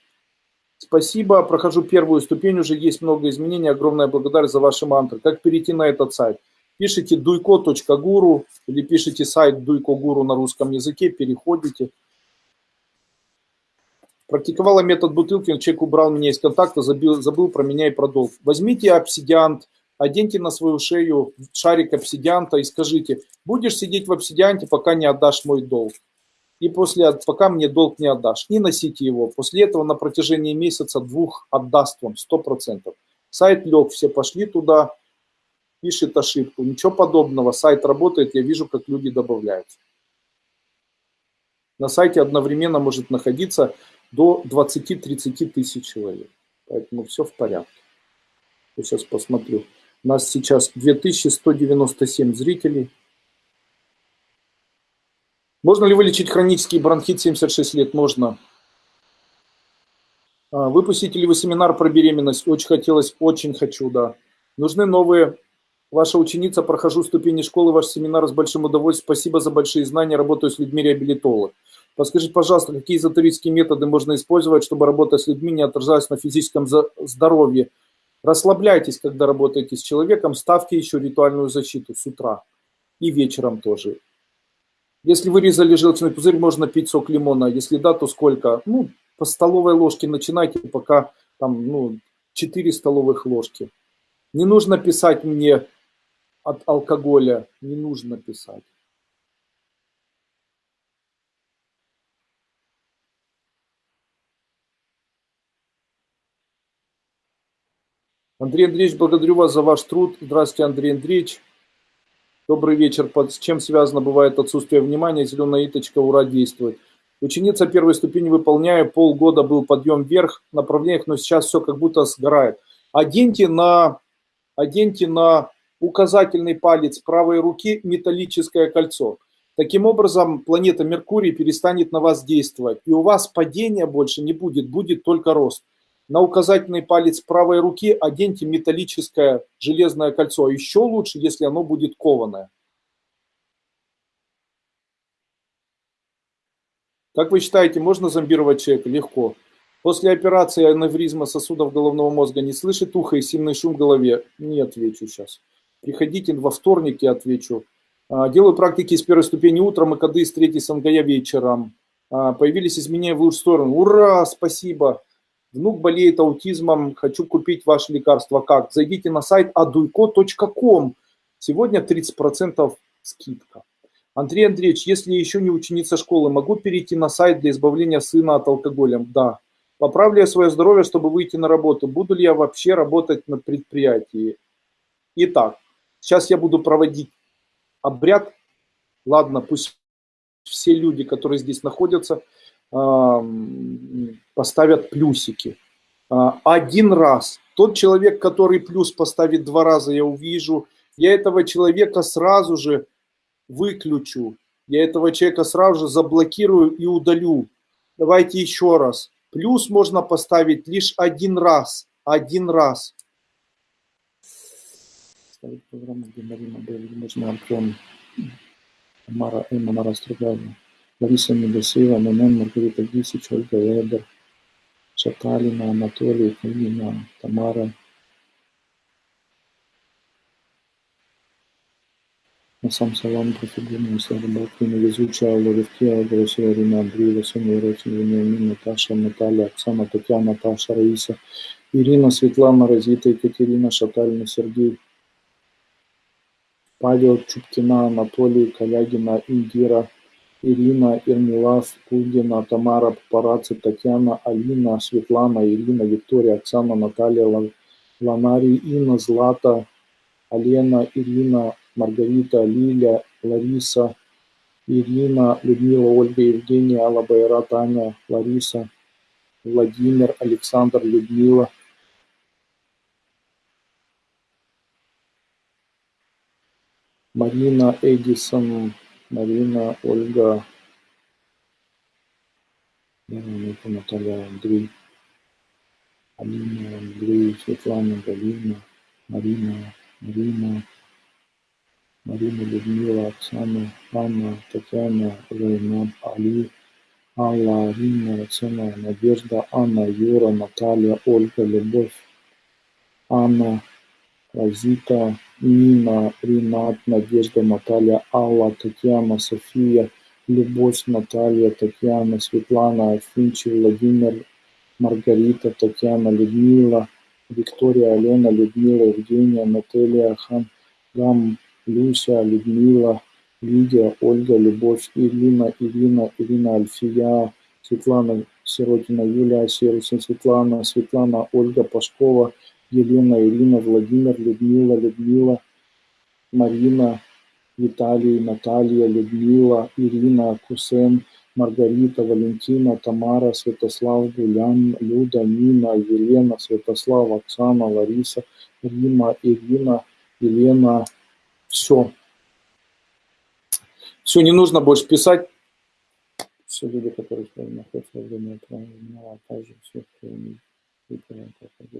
Спасибо, прохожу первую ступень, уже есть много изменений, огромная благодарность за ваши мантры. Как перейти на этот сайт? Пишите duiko.guru или пишите сайт duiko.guru на русском языке, переходите. Практиковала метод бутылки, человек убрал меня из контакта, забыл, забыл про меня и про долг. Возьмите обсидиант, оденьте на свою шею шарик обсидианта и скажите, будешь сидеть в обсидианте, пока не отдашь мой долг и после, пока мне долг не отдашь. И носите его. После этого на протяжении месяца двух отдаст вам 100%. Сайт лег, все пошли туда, пишет ошибку. Ничего подобного. Сайт работает, я вижу, как люди добавляются. На сайте одновременно может находиться до 20-30 тысяч человек. Поэтому все в порядке. Я сейчас посмотрю. У нас сейчас 2197 зрителей. Можно ли вылечить хронический бронхит 76 лет? Можно. А, выпустите ли вы семинар про беременность? Очень хотелось, очень хочу, да. Нужны новые. Ваша ученица, прохожу ступени школы, ваш семинар с большим удовольствием. Спасибо за большие знания, работаю с людьми реабилитолог. Подскажите, пожалуйста, какие эзотерические методы можно использовать, чтобы работа с людьми не отражалась на физическом здоровье? Расслабляйтесь, когда работаете с человеком, ставьте еще ритуальную защиту с утра и вечером тоже. Если вырезали желчный пузырь, можно пить сок лимона. Если да, то сколько? Ну, по столовой ложке начинайте, пока там, ну, 4 столовых ложки. Не нужно писать мне от алкоголя, не нужно писать. Андрей Андреевич, благодарю вас за ваш труд. Здравствуйте, Андрей Андреевич. Добрый вечер. С чем связано бывает отсутствие внимания? Зеленая иточка, ура, действует. Ученица первой ступени выполняю, полгода был подъем вверх в направлениях, но сейчас все как будто сгорает. Оденьте на, оденьте на указательный палец правой руки металлическое кольцо. Таким образом, планета Меркурий перестанет на вас действовать, и у вас падения больше не будет, будет только рост. На указательный палец правой руки оденьте металлическое железное кольцо. Еще лучше, если оно будет кованое. Как вы считаете, можно зомбировать человека? Легко. После операции аневризма сосудов головного мозга не слышит ухо и сильный шум в голове? Не отвечу сейчас. Приходите во вторник, я отвечу. А, делаю практики с первой ступени утром и коды с третьей сангая вечером. А, появились изменения в лучшую сторону. Ура, спасибо. Внук болеет аутизмом, хочу купить ваше лекарство. Как? Зайдите на сайт aduiko.com. Сегодня 30% скидка. Андрей Андреевич, если еще не ученица школы, могу перейти на сайт для избавления сына от алкоголя? Да. Поправлю я свое здоровье, чтобы выйти на работу. Буду ли я вообще работать на предприятии? Итак, сейчас я буду проводить обряд. Ладно, пусть все люди, которые здесь находятся, поставят плюсики. А, один раз. Тот человек, который плюс поставит два раза, я увижу, я этого человека сразу же выключу. Я этого человека сразу же заблокирую и удалю. Давайте еще раз. Плюс можно поставить лишь один раз. Один раз. Ставить программу, где Марина Белли, можно Антон, Мара Эмма Нарастругальна. Лариса Медосеева, Манен, Маргарита Гисич, Ольга Вебер, Шаталина, Анатолий, Калина, Тамара, сам салам профигурную сару Балкина, везучая Лоровкия, Гросия, Ирина Андреева, Соня Ротина, Вениамин, Наташа, Наталья, Оксана, Татьяна, Наташа, Раиса, Ирина, Светлана, Розита, Екатерина, Шатальна, Сергей, Павел, Чупкина, Анатолий, Калягина, Индира, Ирина, Ирмилас, Кугина, Тамара, Папарацци, Татьяна, Алина, Светлана, Ирина, Виктория, Оксана, Наталья, Ланарий, Инна, Злата, Алена, Ирина, Маргарита, Лиля, Лариса, Ирина, Людмила, Ольга, Евгения, Алла, Байра, Таня, Лариса, Владимир, Александр, Людмила. Марина, Эдисон, Марина, Ольга, Наталья, Андрей, Алина, Андрей, Светлана, Галина, Марина, Марина, Марина, Людмила, Оксана, Анна, Татьяна, Зайнаб, Али, Алла, Арина, Оксана, Надежда, Анна, Юра, Наталья, Ольга, Любовь, Анна, Розита, Нина, Ринат, Надежда, Наталья, Алла, Татьяна, София, Любовь, Наталья, Татьяна, Светлана, Афинчи, Владимир, Маргарита, Татьяна, Людмила, Виктория, Алена, Людмила, Евгения, Наталья, Хан, Гам, Люся, Людмила, Лидия, Ольга, Любовь, Ирина, Ирина, Ирина, Альфия, Светлана, Сиротина, Юлия, Серусин, Светлана, Светлана, Ольга, Пашкова, Елена, Ирина, Владимир, Людмила, Людмила, Марина, Виталий, Наталья, Людмила, Ирина, Кусен, Маргарита, Валентина, Тамара, Святослав, Гулян, Люда, Нина, Елена, Святослав, Оксана, Лариса, Рима, Ирина, Елена, все. Все, не нужно больше писать. Все люди, которые находятся во время а также все, кто не выполняет это.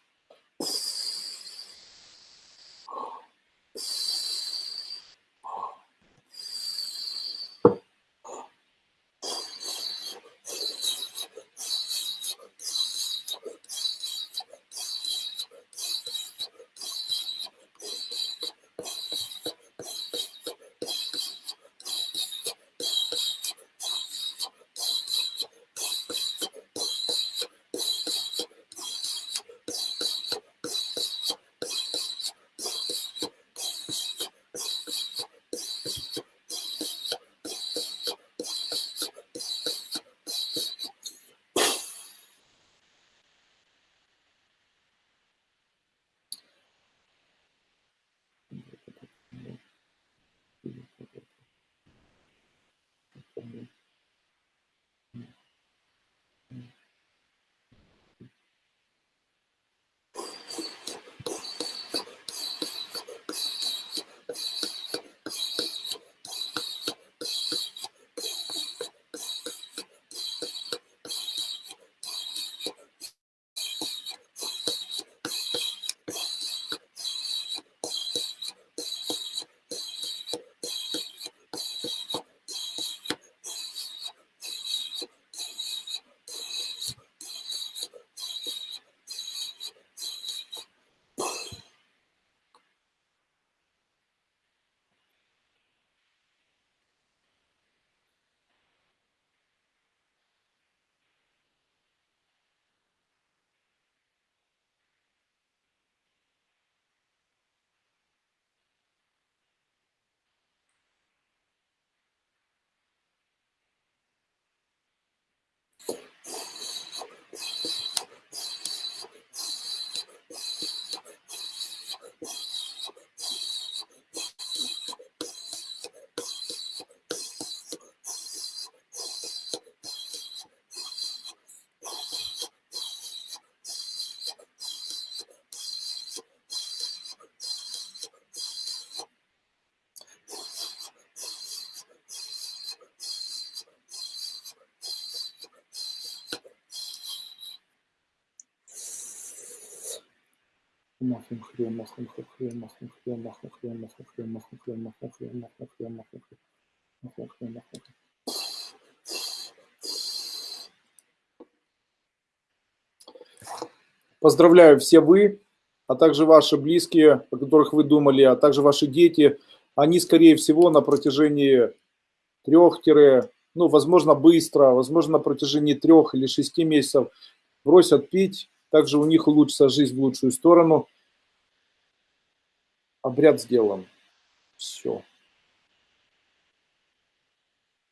махом хрен махом хрен махом хрен махом хрен махом хрен махом хрен махом хрен махом хрен махом хрен махом хрен махом хрен Поздравляю все вы, а также ваши близкие, о которых вы думали, а также ваши дети, они, скорее всего, на протяжении трех ну, возможно, быстро, возможно, на протяжении трех или шести месяцев бросят пить, также у них улучшится жизнь в лучшую сторону. Обряд сделан. Все.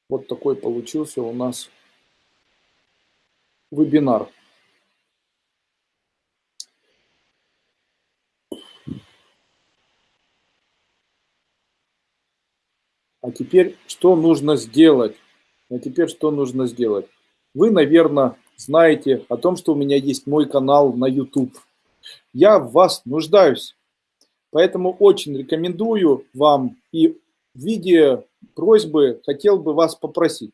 Вот такой получился у нас вебинар. А теперь что нужно сделать? А теперь что нужно сделать? Вы, наверное, знаете о том, что у меня есть мой канал на YouTube. Я в вас нуждаюсь. Поэтому очень рекомендую вам и в виде просьбы хотел бы вас попросить.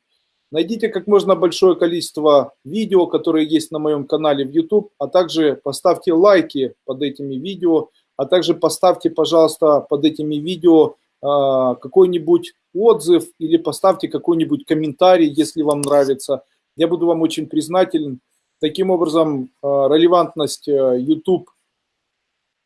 Найдите как можно большое количество видео, которые есть на моем канале в YouTube, а также поставьте лайки под этими видео, а также поставьте, пожалуйста, под этими видео а, какой-нибудь отзыв или поставьте какой-нибудь комментарий, если вам нравится. Я буду вам очень признателен. Таким образом, а, релевантность э, YouTube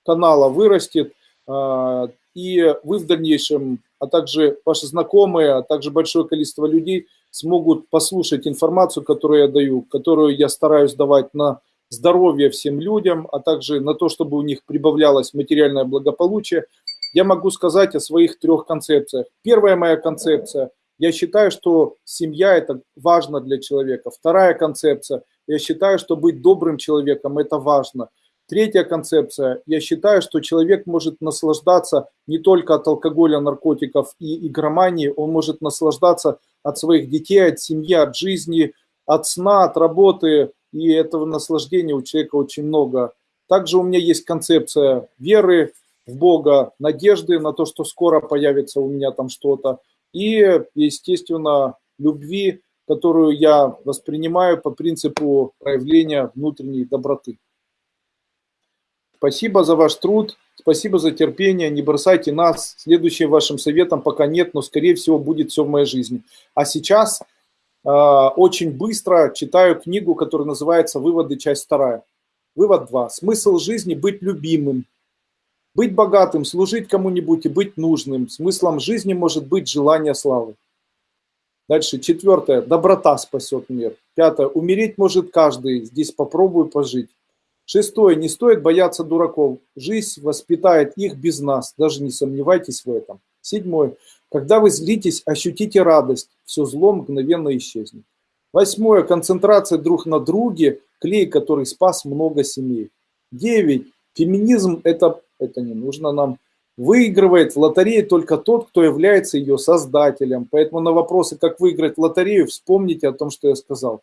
канала вырастет, а, и вы в дальнейшем, а также ваши знакомые, а также большое количество людей смогут послушать информацию, которую я даю, которую я стараюсь давать на здоровье всем людям, а также на то, чтобы у них прибавлялось материальное благополучие, я могу сказать о своих трех концепциях. Первая моя концепция. Я считаю, что семья – это важно для человека. Вторая концепция. Я считаю, что быть добрым человеком – это важно. Третья концепция. Я считаю, что человек может наслаждаться не только от алкоголя, наркотиков и игромании, он может наслаждаться от своих детей, от семьи, от жизни, от сна, от работы. И этого наслаждения у человека очень много. Также у меня есть концепция веры, в Бога, надежды на то, что скоро появится у меня там что-то, и, естественно, любви, которую я воспринимаю по принципу проявления внутренней доброты. Спасибо за ваш труд, спасибо за терпение, не бросайте нас. Следующим вашим советом пока нет, но скорее всего будет все в моей жизни. А сейчас э, очень быстро читаю книгу, которая называется «Выводы. Часть вторая». Вывод 2. Смысл жизни – быть любимым, быть богатым, служить кому-нибудь и быть нужным. Смыслом жизни может быть желание славы. Дальше, четвертое. Доброта спасет мир. Пятое. Умереть может каждый. Здесь попробую пожить. Шестое. Не стоит бояться дураков. Жизнь воспитает их без нас. Даже не сомневайтесь в этом. Седьмое. Когда вы злитесь, ощутите радость. Все зло мгновенно исчезнет. Восьмое. Концентрация друг на друге. Клей, который спас много семей. Девять. Феминизм – это это не нужно нам. Выигрывает в лотерее только тот, кто является ее создателем. Поэтому на вопросы, как выиграть лотерею, вспомните о том, что я сказал.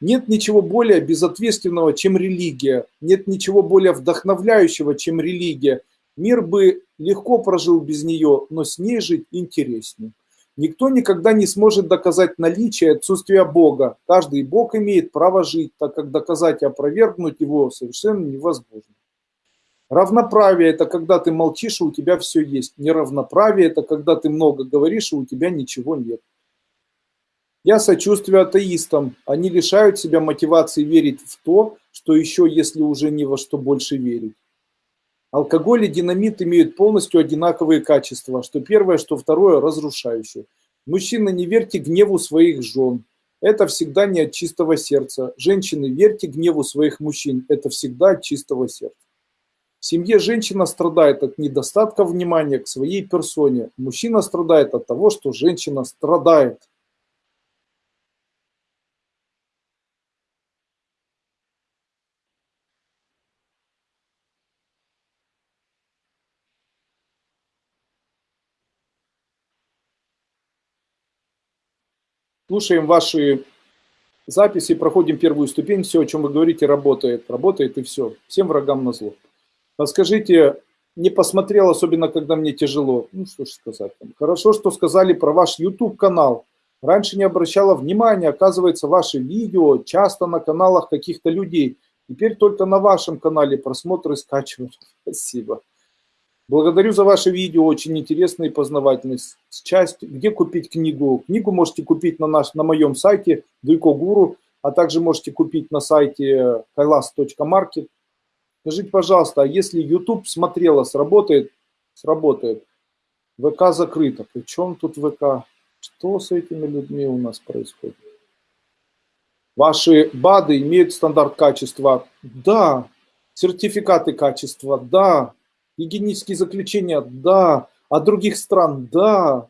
Нет ничего более безответственного, чем религия. Нет ничего более вдохновляющего, чем религия. Мир бы легко прожил без нее, но с ней жить интереснее. Никто никогда не сможет доказать наличие и отсутствие Бога. Каждый Бог имеет право жить, так как доказать и опровергнуть его совершенно невозможно. Равноправие – это когда ты молчишь, и у тебя все есть. Неравноправие – это когда ты много говоришь, и у тебя ничего нет. Я сочувствую атеистам. Они лишают себя мотивации верить в то, что еще, если уже ни во что больше верить. Алкоголь и динамит имеют полностью одинаковые качества, что первое, что второе – разрушающее. Мужчины, не верьте гневу своих жен. Это всегда не от чистого сердца. Женщины, верьте гневу своих мужчин. Это всегда от чистого сердца. В семье женщина страдает от недостатка внимания к своей персоне. Мужчина страдает от того, что женщина страдает. Слушаем ваши записи, проходим первую ступень. Все, о чем вы говорите, работает. Работает и все. Всем врагам на зло. Скажите, не посмотрел, особенно когда мне тяжело. Ну, что ж сказать. Хорошо, что сказали про ваш YouTube-канал. Раньше не обращала внимания, оказывается, ваши видео часто на каналах каких-то людей. Теперь только на вашем канале просмотры скачивают. Спасибо. Благодарю за ваше видео, очень интересное и познавательное. Часть, где купить книгу? Книгу можете купить на, наш, на моем сайте Дуйко Гуру, а также можете купить на сайте kailas.market Скажите, пожалуйста, а если YouTube смотрела, сработает? Сработает. ВК закрыто. При чем тут ВК? Что с этими людьми у нас происходит? Ваши БАДы имеют стандарт качества? Да. Сертификаты качества? Да. Гигиенические заключения? Да. А других стран? Да.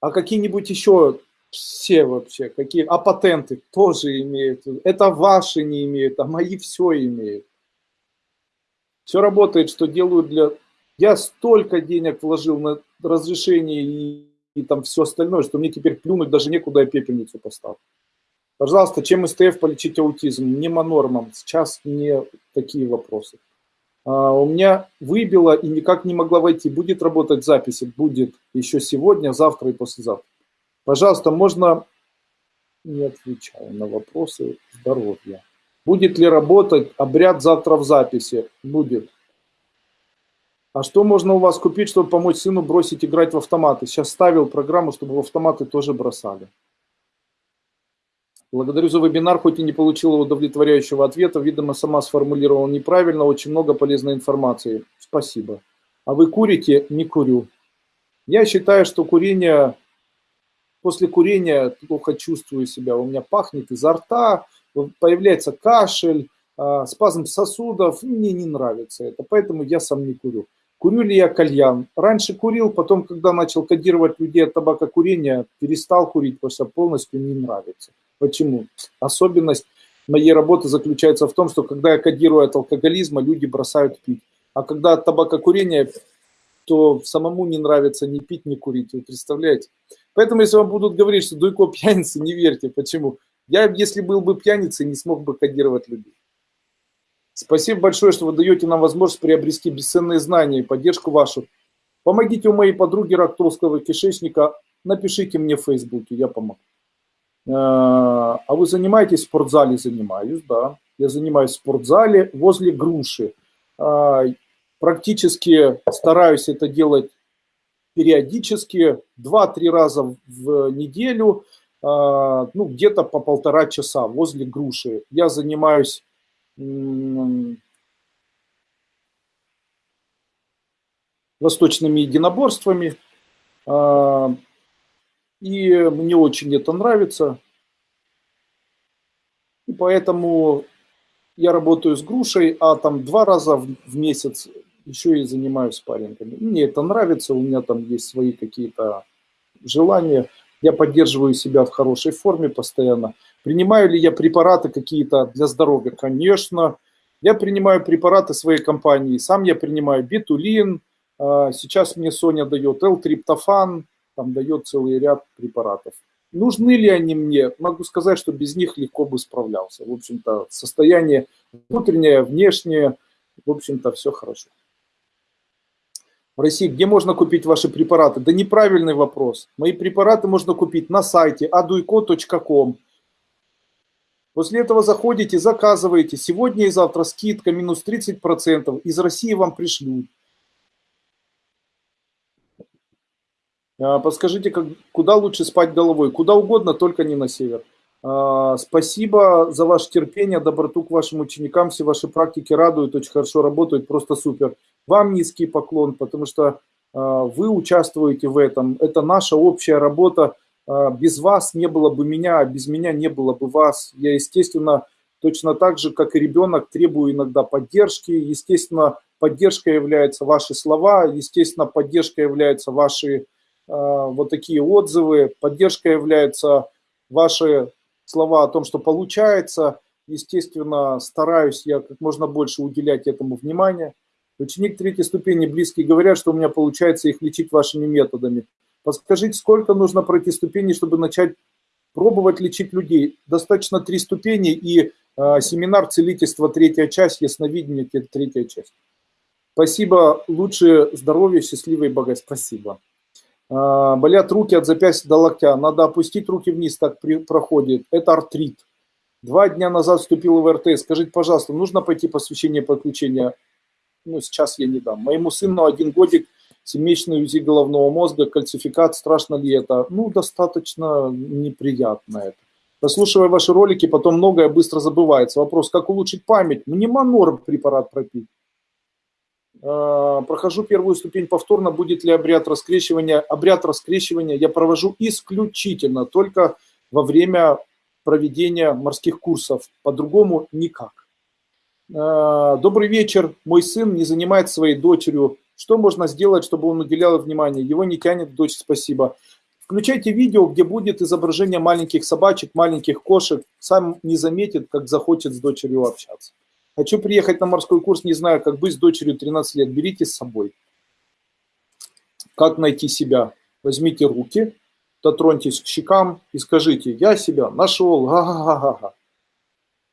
А какие-нибудь еще все вообще, какие, а патенты тоже имеют. Это ваши не имеют, а мои все имеют. Все работает, что делают для... Я столько денег вложил на разрешение и, и там все остальное, что мне теперь плюнуть даже некуда я пепельницу поставлю. Пожалуйста, чем СТФ полечить аутизм? Не монормом. Сейчас не такие вопросы. А, у меня выбило и никак не могла войти. Будет работать записи? Будет еще сегодня, завтра и послезавтра. Пожалуйста, можно... Не отвечаю на вопросы здоровья. Будет ли работать обряд завтра в записи? Будет. А что можно у вас купить, чтобы помочь сыну бросить играть в автоматы? Сейчас ставил программу, чтобы в автоматы тоже бросали. Благодарю за вебинар, хоть и не получила удовлетворяющего ответа. Видимо, сама сформулировала неправильно. Очень много полезной информации. Спасибо. А вы курите? Не курю. Я считаю, что курение После курения плохо чувствую себя, у меня пахнет изо рта, появляется кашель, а, спазм сосудов, мне не нравится это, поэтому я сам не курю. Курю ли я кальян? Раньше курил, потом, когда начал кодировать людей от табакокурения, перестал курить, потому что полностью не нравится. Почему? Особенность моей работы заключается в том, что когда я кодирую от алкоголизма, люди бросают пить. А когда от табакокурения, то самому не нравится ни пить, ни курить. Вы представляете? Поэтому, если вам будут говорить, что Дуйко пьяница, не верьте. Почему? Я, если был бы пьяницей, не смог бы кодировать людей. Спасибо большое, что вы даете нам возможность приобрести бесценные знания и поддержку вашу. Помогите у моей подруги рак кишечника. Напишите мне в Фейсбуке, я помогу. Э, а вы занимаетесь в спортзале? Занимаюсь, да. Я занимаюсь в спортзале возле груши. Э, практически стараюсь это делать периодически, 2-3 раза в неделю, ну, где-то по полтора часа возле груши. Я занимаюсь восточными единоборствами, а, и мне очень это нравится. И поэтому я работаю с грушей, а там два раза в месяц еще и занимаюсь спаррингами. Мне это нравится, у меня там есть свои какие-то желания. Я поддерживаю себя в хорошей форме постоянно. Принимаю ли я препараты какие-то для здоровья? Конечно. Я принимаю препараты своей компании. Сам я принимаю бетулин. А, сейчас мне Соня дает L-триптофан. Там дает целый ряд препаратов. Нужны ли они мне? Могу сказать, что без них легко бы справлялся. В общем-то, состояние внутреннее, внешнее, в общем-то, все хорошо в России, где можно купить ваши препараты? Да неправильный вопрос. Мои препараты можно купить на сайте aduiko.com. После этого заходите, заказываете. Сегодня и завтра скидка минус 30%. Из России вам пришлют. А, подскажите, как, куда лучше спать головой? Куда угодно, только не на север. А, спасибо за ваше терпение, доброту к вашим ученикам. Все ваши практики радуют, очень хорошо работают, просто супер. Вам низкий поклон, потому что а, вы участвуете в этом. Это наша общая работа. А, без вас не было бы меня, а без меня не было бы вас. Я, естественно, точно так же, как и ребенок, требую иногда поддержки. Естественно, поддержка является ваши слова, естественно, поддержка является ваши вот такие отзывы, поддержка является ваши слова о том, что получается. Естественно, стараюсь я как можно больше уделять этому внимания. Ученик третьей ступени близкие говорят, что у меня получается их лечить вашими методами. Подскажите, сколько нужно пройти ступеней, чтобы начать пробовать лечить людей? Достаточно три ступени и э, семинар целительства третья часть, ясновидение третья часть. Спасибо, лучше здоровья, счастливой и богатства. Спасибо. А, болят руки от запястья до локтя. Надо опустить руки вниз, так при, проходит. Это артрит. Два дня назад вступил в РТ. Скажите, пожалуйста, нужно пойти посвящение подключения? Ну, сейчас я не дам. Моему сыну один годик, семейный УЗИ головного мозга, кальцификат. Страшно ли это? Ну, достаточно неприятно это. Прослушивая ваши ролики, потом многое быстро забывается. Вопрос, как улучшить память? Мне препарат пропить. А, прохожу первую ступень повторно. Будет ли обряд раскрещивания? Обряд раскрещивания я провожу исключительно только во время проведения морских курсов. По-другому никак. А, добрый вечер. Мой сын не занимается своей дочерью. Что можно сделать, чтобы он уделял внимание? Его не тянет дочь, спасибо. Включайте видео, где будет изображение маленьких собачек, маленьких кошек. Сам не заметит, как захочет с дочерью общаться. Хочу приехать на морской курс, не знаю, как быть с дочерью 13 лет. Берите с собой. Как найти себя? Возьмите руки, дотроньтесь к щекам и скажите, я себя нашел, га-га-га-га.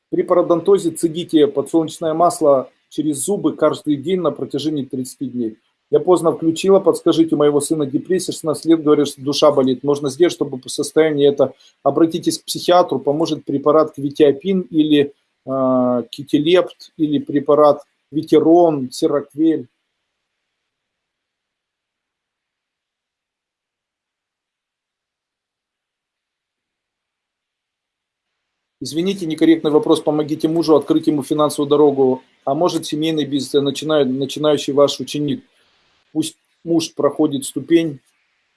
При пародонтозе цедите подсолнечное масло через зубы каждый день на протяжении 30 дней. Я поздно включила, подскажите, у моего сына депрессия, 16 лет, говорят, что душа болит. Можно сделать, чтобы по состоянию это... Обратитесь к психиатру, поможет препарат квитиапин или э, китилепт, или препарат витерон, сироквель. Извините, некорректный вопрос. Помогите мужу открыть ему финансовую дорогу. А может семейный бизнес, начинающий ваш ученик – Пусть муж проходит ступень,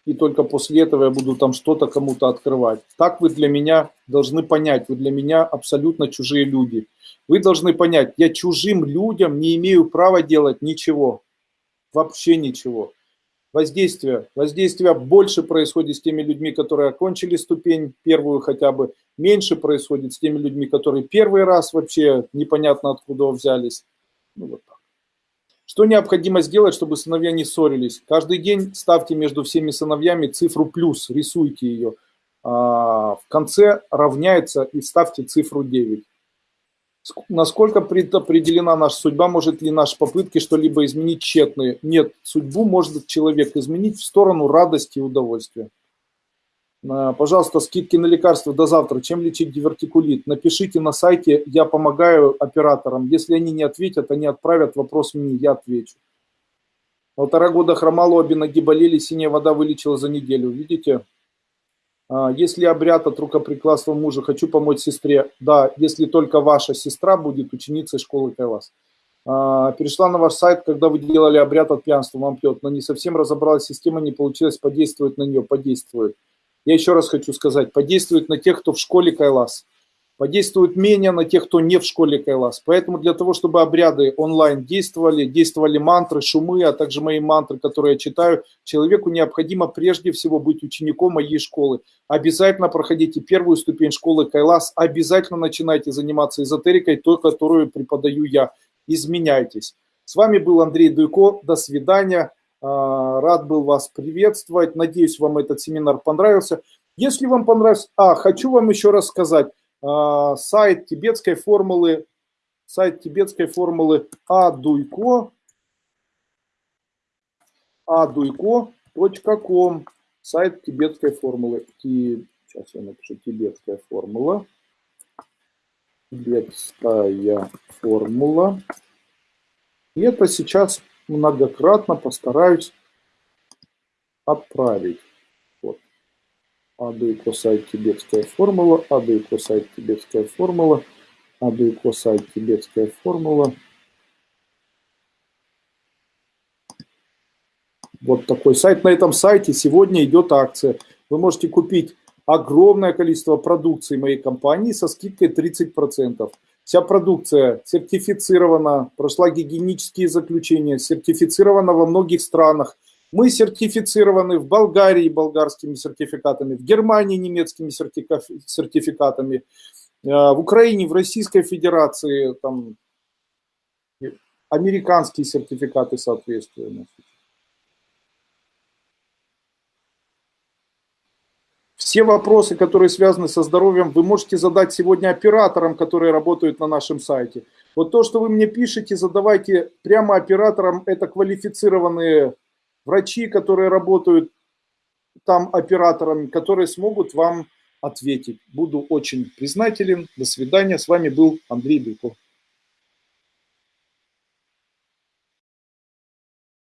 и только после этого я буду там что-то кому-то открывать. Так вы для меня должны понять, вы для меня абсолютно чужие люди. Вы должны понять, я чужим людям не имею права делать ничего, вообще ничего. Воздействие. Воздействие больше происходит с теми людьми, которые окончили ступень, первую хотя бы, меньше происходит с теми людьми, которые первый раз вообще непонятно откуда взялись. Ну, вот. Что необходимо сделать, чтобы сыновья не ссорились? Каждый день ставьте между всеми сыновьями цифру плюс, рисуйте ее. А, в конце равняется и ставьте цифру 9. Насколько предопределена наша судьба, может ли наши попытки что-либо изменить тщетные? Нет, судьбу может человек изменить в сторону радости и удовольствия. А, пожалуйста, скидки на лекарства до завтра. Чем лечить дивертикулит? Напишите на сайте, я помогаю операторам. Если они не ответят, они отправят вопрос мне, я отвечу. Полтора года хромало, обе ноги болели, синяя вода вылечила за неделю. Видите? А, если обряд от рукоприкладства мужа, хочу помочь сестре. Да, если только ваша сестра будет ученицей школы Кайлас. А, перешла на ваш сайт, когда вы делали обряд от пьянства, вам пьет, но не совсем разобралась система, не получилось подействовать на нее, подействует я еще раз хочу сказать, подействует на тех, кто в школе Кайлас, подействует менее на тех, кто не в школе Кайлас. Поэтому для того, чтобы обряды онлайн действовали, действовали мантры, шумы, а также мои мантры, которые я читаю, человеку необходимо прежде всего быть учеником моей школы. Обязательно проходите первую ступень школы Кайлас, обязательно начинайте заниматься эзотерикой, той, которую преподаю я. Изменяйтесь. С вами был Андрей Дуйко. До свидания. А, рад был вас приветствовать. Надеюсь, вам этот семинар понравился. Если вам понравился... А, хочу вам еще раз сказать. А, сайт тибетской формулы, сайт тибетской формулы адуйко, aduyko.com, сайт тибетской формулы. Сейчас я напишу тибетская формула. Тибетская формула. И это сейчас многократно постараюсь отправить. Вот. АД и тибетская формула, АД и косайт тибетская формула, АД и косайт тибетская формула. Вот такой сайт. На этом сайте сегодня идет акция. Вы можете купить огромное количество продукции моей компании со скидкой 30%. Вся продукция сертифицирована, прошла гигиенические заключения, сертифицирована во многих странах. Мы сертифицированы в Болгарии болгарскими сертификатами, в Германии немецкими сертификатами, э, в Украине, в Российской Федерации, там, американские сертификаты соответствуют. Все вопросы, которые связаны со здоровьем, вы можете задать сегодня операторам, которые работают на нашем сайте. Вот то, что вы мне пишете, задавайте прямо операторам. Это квалифицированные врачи, которые работают там операторами, которые смогут вам ответить. Буду очень признателен. До свидания. С вами был Андрей Быков.